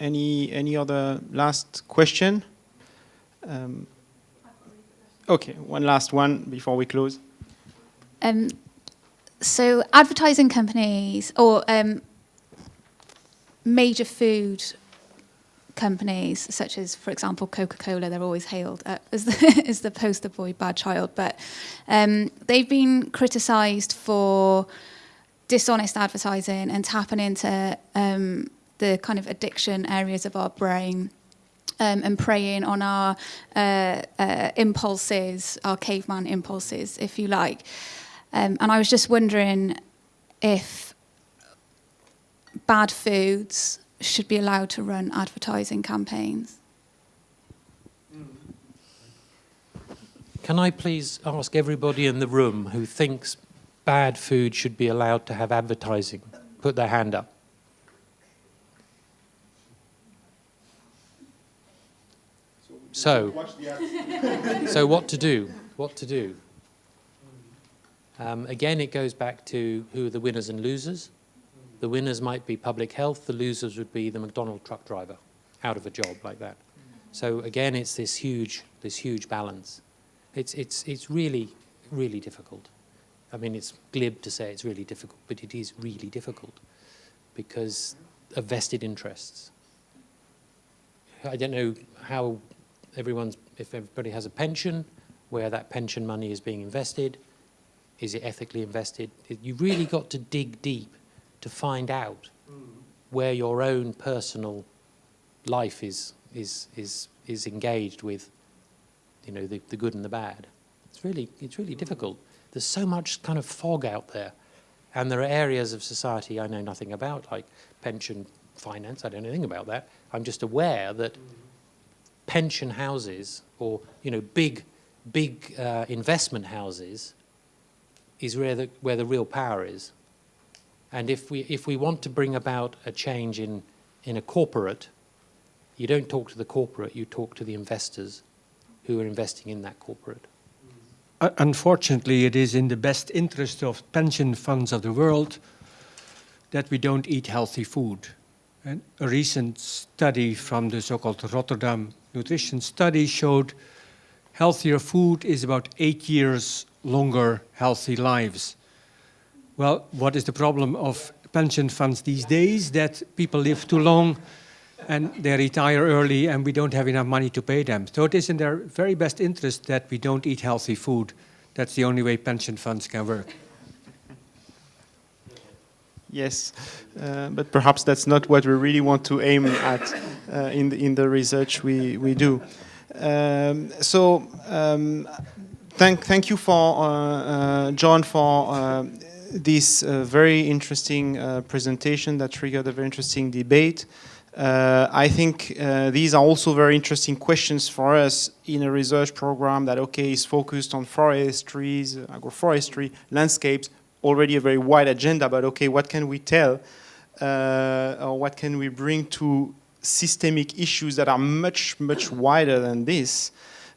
Any any other last question? Um, okay, one last one before we close. Um, so advertising companies or um, major food companies, such as, for example, Coca-Cola, they're always hailed uh, as, the, as the poster boy bad child, but um, they've been criticised for dishonest advertising and tapping into um, the kind of addiction areas of our brain um, and preying on our uh, uh, impulses, our caveman impulses, if you like. Um, and I was just wondering if bad foods should be allowed to run advertising campaigns. Can I please ask everybody in the room who thinks bad food should be allowed to have advertising, put their hand up. So, so what to do? What to do? Um, again, it goes back to who are the winners and losers. The winners might be public health, the losers would be the McDonald truck driver out of a job like that. So again, it's this huge, this huge balance. It's, it's, it's really, really difficult. I mean, it's glib to say it's really difficult, but it is really difficult because of vested interests. I don't know how everyone's, if everybody has a pension, where that pension money is being invested, is it ethically invested? You've really got to dig deep to find out where your own personal life is, is, is, is engaged with you know, the, the good and the bad. It's really, it's really difficult. There's so much kind of fog out there. And there are areas of society I know nothing about, like pension finance. I don't know anything about that. I'm just aware that pension houses or you know big big uh, investment houses is where the where the real power is and if we if we want to bring about a change in in a corporate you don't talk to the corporate you talk to the investors who are investing in that corporate uh, unfortunately it is in the best interest of pension funds of the world that we don't eat healthy food and a recent study from the so-called Rotterdam nutrition study showed healthier food is about eight years longer healthy lives. Well, what is the problem of pension funds these days? That people live too long and they retire early and we don't have enough money to pay them. So it is in their very best interest that we don't eat healthy food. That's the only way pension funds can work. Yes, uh, but perhaps that's not what we really want to aim at uh, in, the, in the research we, we do. Um, so um, thank, thank you for, uh, uh John, for uh, this uh, very interesting presentation that triggered a very interesting debate. I think these are also very interesting questions for us in a research program that, okay, is focused on forestries, agroforestry, landscapes, already a very wide agenda, but okay, what can we tell uh, or what can we bring to systemic issues that are much, much wider than this?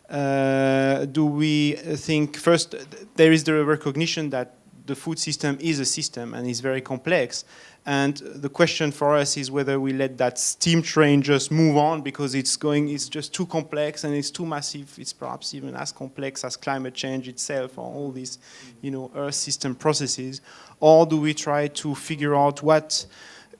Uh, do we think, first, there is the recognition that the food system is a system and is very complex, and the question for us is whether we let that steam train just move on because it's going, it's just too complex and it's too massive. It's perhaps even as complex as climate change itself or all these, you know, earth system processes. Or do we try to figure out what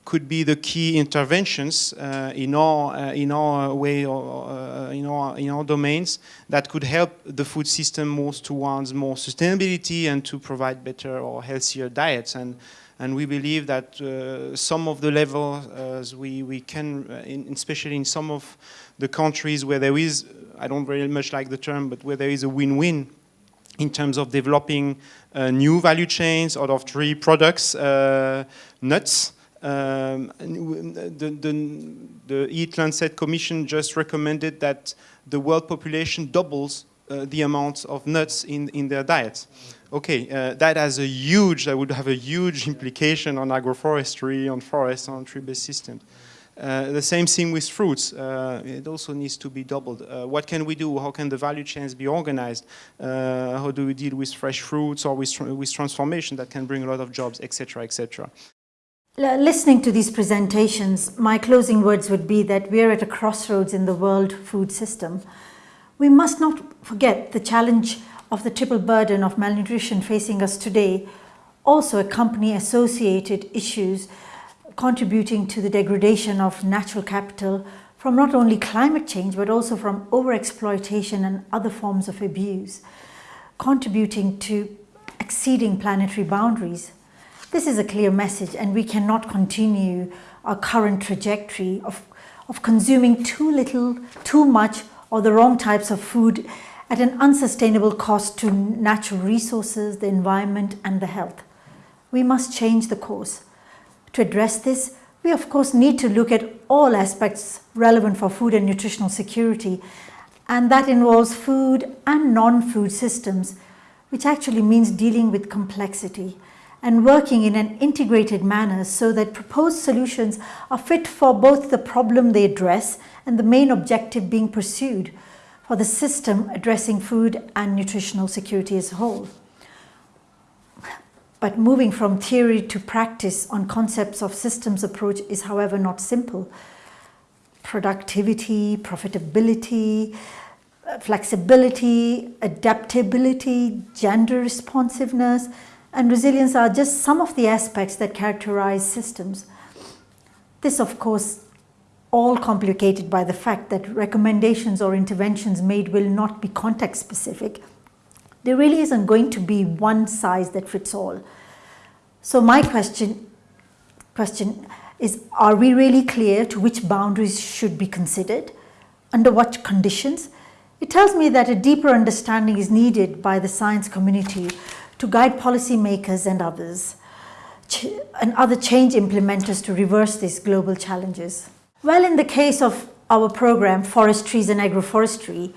could be the key interventions uh, in our uh, in our way or uh, in our in our domains that could help the food system move towards more sustainability and to provide better or healthier diets and and we believe that uh, some of the levels uh, we we can uh, in, especially in some of the countries where there is I don't very much like the term but where there is a win-win in terms of developing uh, new value chains out of tree products, uh, nuts. Um, the, the, the Eat Lancet Commission just recommended that the world population doubles uh, the amount of nuts in, in their diets. Okay, uh, that has a huge, that would have a huge implication on agroforestry, on forests, on tree-based systems. Uh, the same thing with fruits. Uh, it also needs to be doubled. Uh, what can we do? How can the value chains be organized? Uh, how do we deal with fresh fruits or with, with transformation that can bring a lot of jobs, etc., etc. Listening to these presentations, my closing words would be that we're at a crossroads in the world food system. We must not forget the challenge of the triple burden of malnutrition facing us today, also accompany associated issues contributing to the degradation of natural capital from not only climate change but also from overexploitation and other forms of abuse, contributing to exceeding planetary boundaries. This is a clear message and we cannot continue our current trajectory of, of consuming too little, too much or the wrong types of food at an unsustainable cost to natural resources, the environment and the health. We must change the course. To address this, we of course need to look at all aspects relevant for food and nutritional security and that involves food and non-food systems which actually means dealing with complexity and working in an integrated manner so that proposed solutions are fit for both the problem they address and the main objective being pursued for the system addressing food and nutritional security as a whole. But moving from theory to practice on concepts of systems approach is however not simple. Productivity, profitability, flexibility, adaptability, gender responsiveness, and resilience are just some of the aspects that characterize systems. This, of course, all complicated by the fact that recommendations or interventions made will not be context specific there really isn't going to be one size that fits all. So my question, question is, are we really clear to which boundaries should be considered? Under what conditions? It tells me that a deeper understanding is needed by the science community to guide policymakers and others and other change implementers to reverse these global challenges. Well, in the case of our program, Forest Trees and Agroforestry,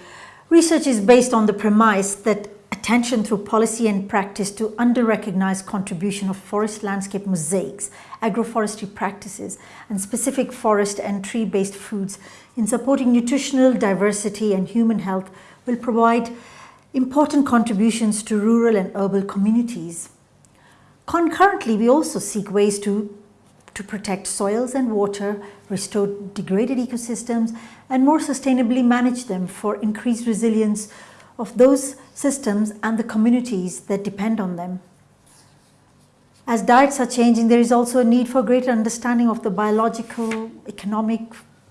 research is based on the premise that attention through policy and practice to under-recognized contribution of forest landscape mosaics, agroforestry practices, and specific forest and tree-based foods in supporting nutritional diversity and human health will provide important contributions to rural and urban communities. Concurrently, we also seek ways to, to protect soils and water, restore degraded ecosystems, and more sustainably manage them for increased resilience of those systems and the communities that depend on them. As diets are changing, there is also a need for greater understanding of the biological, economic,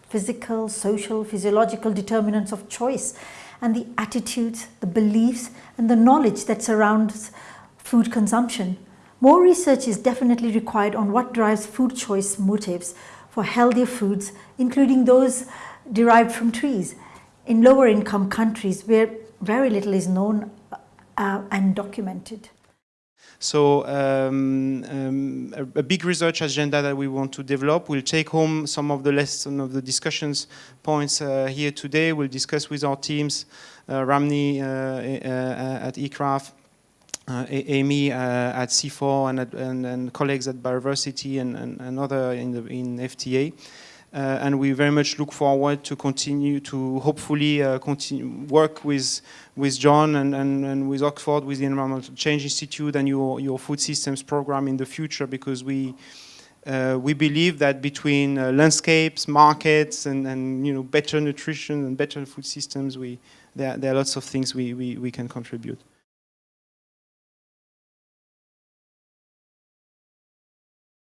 physical, social, physiological determinants of choice and the attitudes, the beliefs, and the knowledge that surrounds food consumption. More research is definitely required on what drives food choice motives for healthier foods, including those derived from trees. In lower income countries where very little is known uh, and documented. So um, um, a, a, big research agenda that we want to develop. We'll take home some of the lessons of the discussions points uh, here today. We'll discuss with our teams, uh, Ramni uh, uh, at ICRAF, uh, Amy at CIFOR, and, at, and, and, colleagues at Bioversity and, and, and other in, the, in FTA. Uh, and we very much look forward to continue to hopefully uh, continue work with with John and, and, and with Oxford, with the Environmental Change Institute and your, your food systems program in the future because we uh, we believe that between uh, landscapes, markets, and, and you know better nutrition and better food systems, we there, there are lots of things we, we, we can contribute.